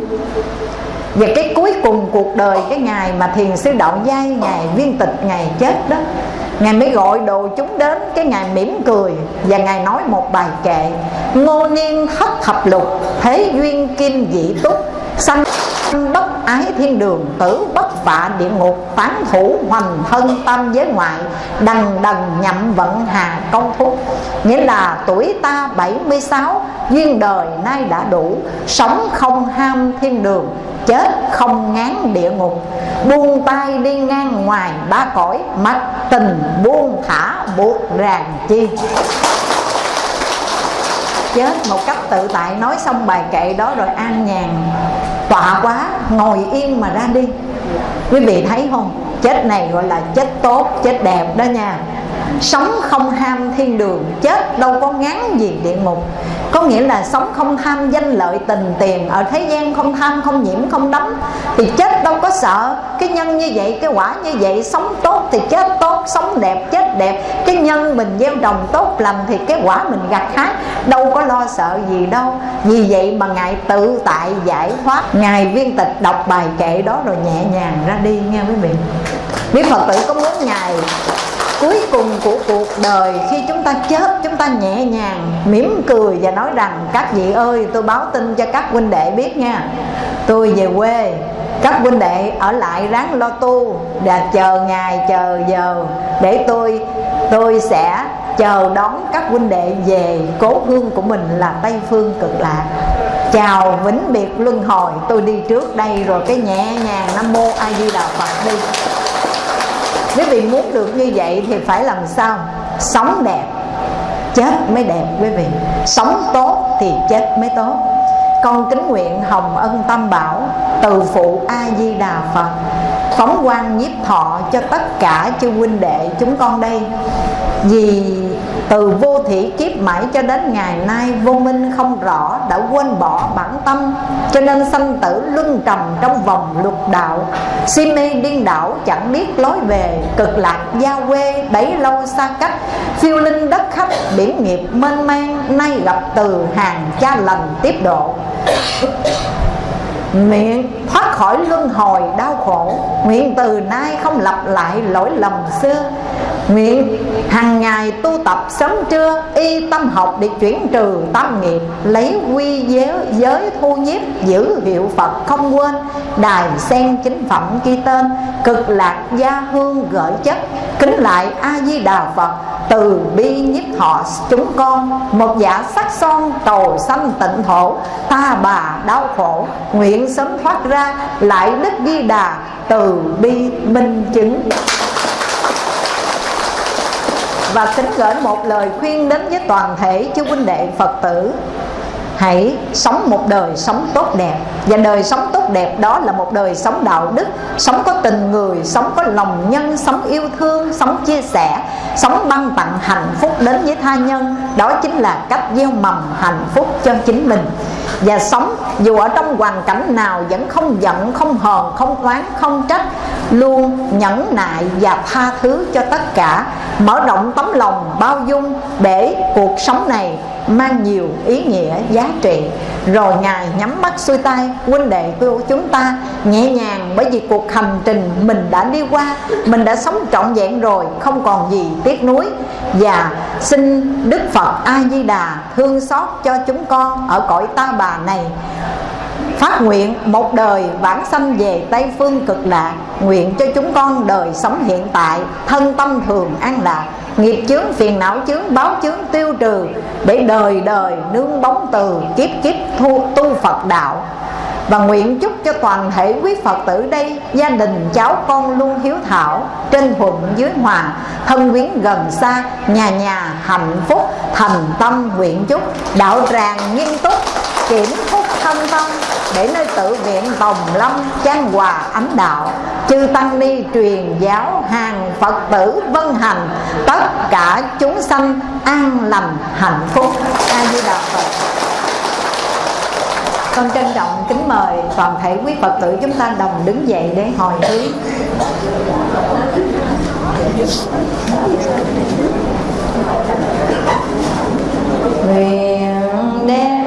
và cái cuối cùng cuộc đời, cái ngày mà thiền sư đạo giai, ngày viên tịch, ngày chết đó, Ngài mới gọi đồ chúng đến, Cái Ngài mỉm cười Và Ngài nói một bài kệ. Ngô niên thất thập lục, Thế duyên kim dị túc, Sanh ái thiên đường Tử bất phạ địa ngục, tán thủ hoành thân tâm giới ngoại, đằng đần nhậm vận hà công thúc nghĩa là tuổi ta 76 duyên đời nay đã đủ, sống không ham thiên đường, chết không ngán địa ngục. Buông tay đi ngang ngoài ba cõi, mắt tình buông thả buộc ràng chi. Chết một cách tự tại, nói xong bài kệ đó rồi an nhàn tọa quá, ngồi yên mà ra đi. Quý vị thấy không? Chết này gọi là chết tốt, chết đẹp đó nha sống không ham thiên đường, chết đâu có ngán gì địa ngục. Có nghĩa là sống không tham danh lợi tình tiền, ở thế gian không tham không nhiễm, không đắm, thì chết đâu có sợ. Cái nhân như vậy, cái quả như vậy, sống tốt thì chết tốt, sống đẹp, chết đẹp. Cái nhân mình gieo trồng tốt lành thì cái quả mình gặt hái, đâu có lo sợ gì đâu. Vì vậy mà ngài tự tại giải thoát. Ngài viên tịch đọc bài kệ đó rồi nhẹ nhàng ra đi, nghe quý vị. Biết phật tử có muốn ngài cuối cùng của cuộc đời, khi chúng ta chết, chúng ta nhẹ nhàng, mỉm cười và nói rằng, các vị ơi, tôi báo tin cho các huynh đệ biết nha. Tôi về quê, các huynh đệ ở lại ráng lo tu và chờ ngày, chờ giờ để tôi tôi sẽ chờ đón các huynh đệ về. Cố hương của mình là tây phương cực lạc. Chào vĩnh biệt luân hồi, tôi đi trước đây rồi cái nhẹ nhàng nam mô a di đà phật đi quý vị muốn được như vậy thì phải làm sao? Sống đẹp, chết mới đẹp quý vị. Sống tốt thì chết mới tốt. Con kính nguyện hồng ân tam bảo, từ phụ a di đà phật, phóng quang nhiếp thọ cho tất cả chư huynh đệ chúng con đây. Vì từ vô thị kiếp mãi cho đến ngày nay, vô minh không rõ, đã quên bỏ bản tâm. Cho nên sanh tử luân trầm trong vòng luật đạo. Si mê điên đảo, chẳng biết lối về. Cực lạc gia quê, bấy lâu xa cách. Phiêu linh đất khách, biển nghiệp mênh mang. Nay gặp từ hàng cha lành tiếp độ. Miệng thoát khỏi luân hồi đau khổ. Nguyện từ nay không lặp lại lỗi lầm xưa. Nguyện hàng ngày tu tập sớm trưa Y tâm học để chuyển trừ tâm nghiệp Lấy quy giới, giới thu nhiếp Giữ hiệu Phật không quên Đài sen chính phẩm ghi tên Cực lạc gia hương gợi chất Kính lại A-di-đà Phật từ bi nhiếp họ chúng con một giả sắc son cầu sanh tịnh thổ ta bà đau khổ nguyện sớm thoát ra lại đức di đà từ bi minh chứng và kính gửi một lời khuyên đến với toàn thể chư huynh đệ Phật tử. Hãy sống một đời sống tốt đẹp. Và đời sống tốt đẹp đó là một đời sống đạo đức Sống có tình người, sống có lòng nhân, sống yêu thương, sống chia sẻ Sống ban tặng hạnh phúc đến với tha nhân. Đó chính là cách gieo mầm hạnh phúc cho chính mình. Và sống dù ở trong hoàn cảnh nào vẫn không giận, không hờn, không oán, không trách Luôn nhẫn nại và tha thứ cho tất cả. Mở rộng tấm lòng bao dung để cuộc sống này mang nhiều ý nghĩa, giá trị. Rồi ngài nhắm mắt xuôi tay, huynh đệ của chúng ta nhẹ nhàng bởi vì cuộc hành trình mình đã đi qua, mình đã sống trọn vẹn rồi, không còn gì tiếc nuối. Và xin đức phật a di đà thương xót cho chúng con ở cõi ta bà này. Phát nguyện một đời vãng sanh về Tây Phương cực lạc Nguyện cho chúng con đời sống hiện tại Thân tâm thường an lạc Nghiệp chướng, phiền não chướng, báo chướng tiêu trừ Để đời đời nương bóng từ Kiếp kiếp thu, tu Phật đạo. Và nguyện chúc cho toàn thể quý Phật tử đây Gia đình cháu con luôn hiếu thảo Trên thuận dưới hòa Thân quyến gần xa Nhà nhà hạnh phúc Thành tâm nguyện chúc Đạo tràng nghiêm túc Kiểm phúc thân tâm để nơi tự viện Tòng Lâm trang hòa ánh đạo. Chư tăng ni truyền giáo hàng Phật tử vân hành, tất cả chúng sanh an lành, hạnh phúc. A di đà Phật. Con trân trọng, kính mời toàn thể quý Phật tử chúng ta đồng đứng dậy để hồi hướng. Nguyện đem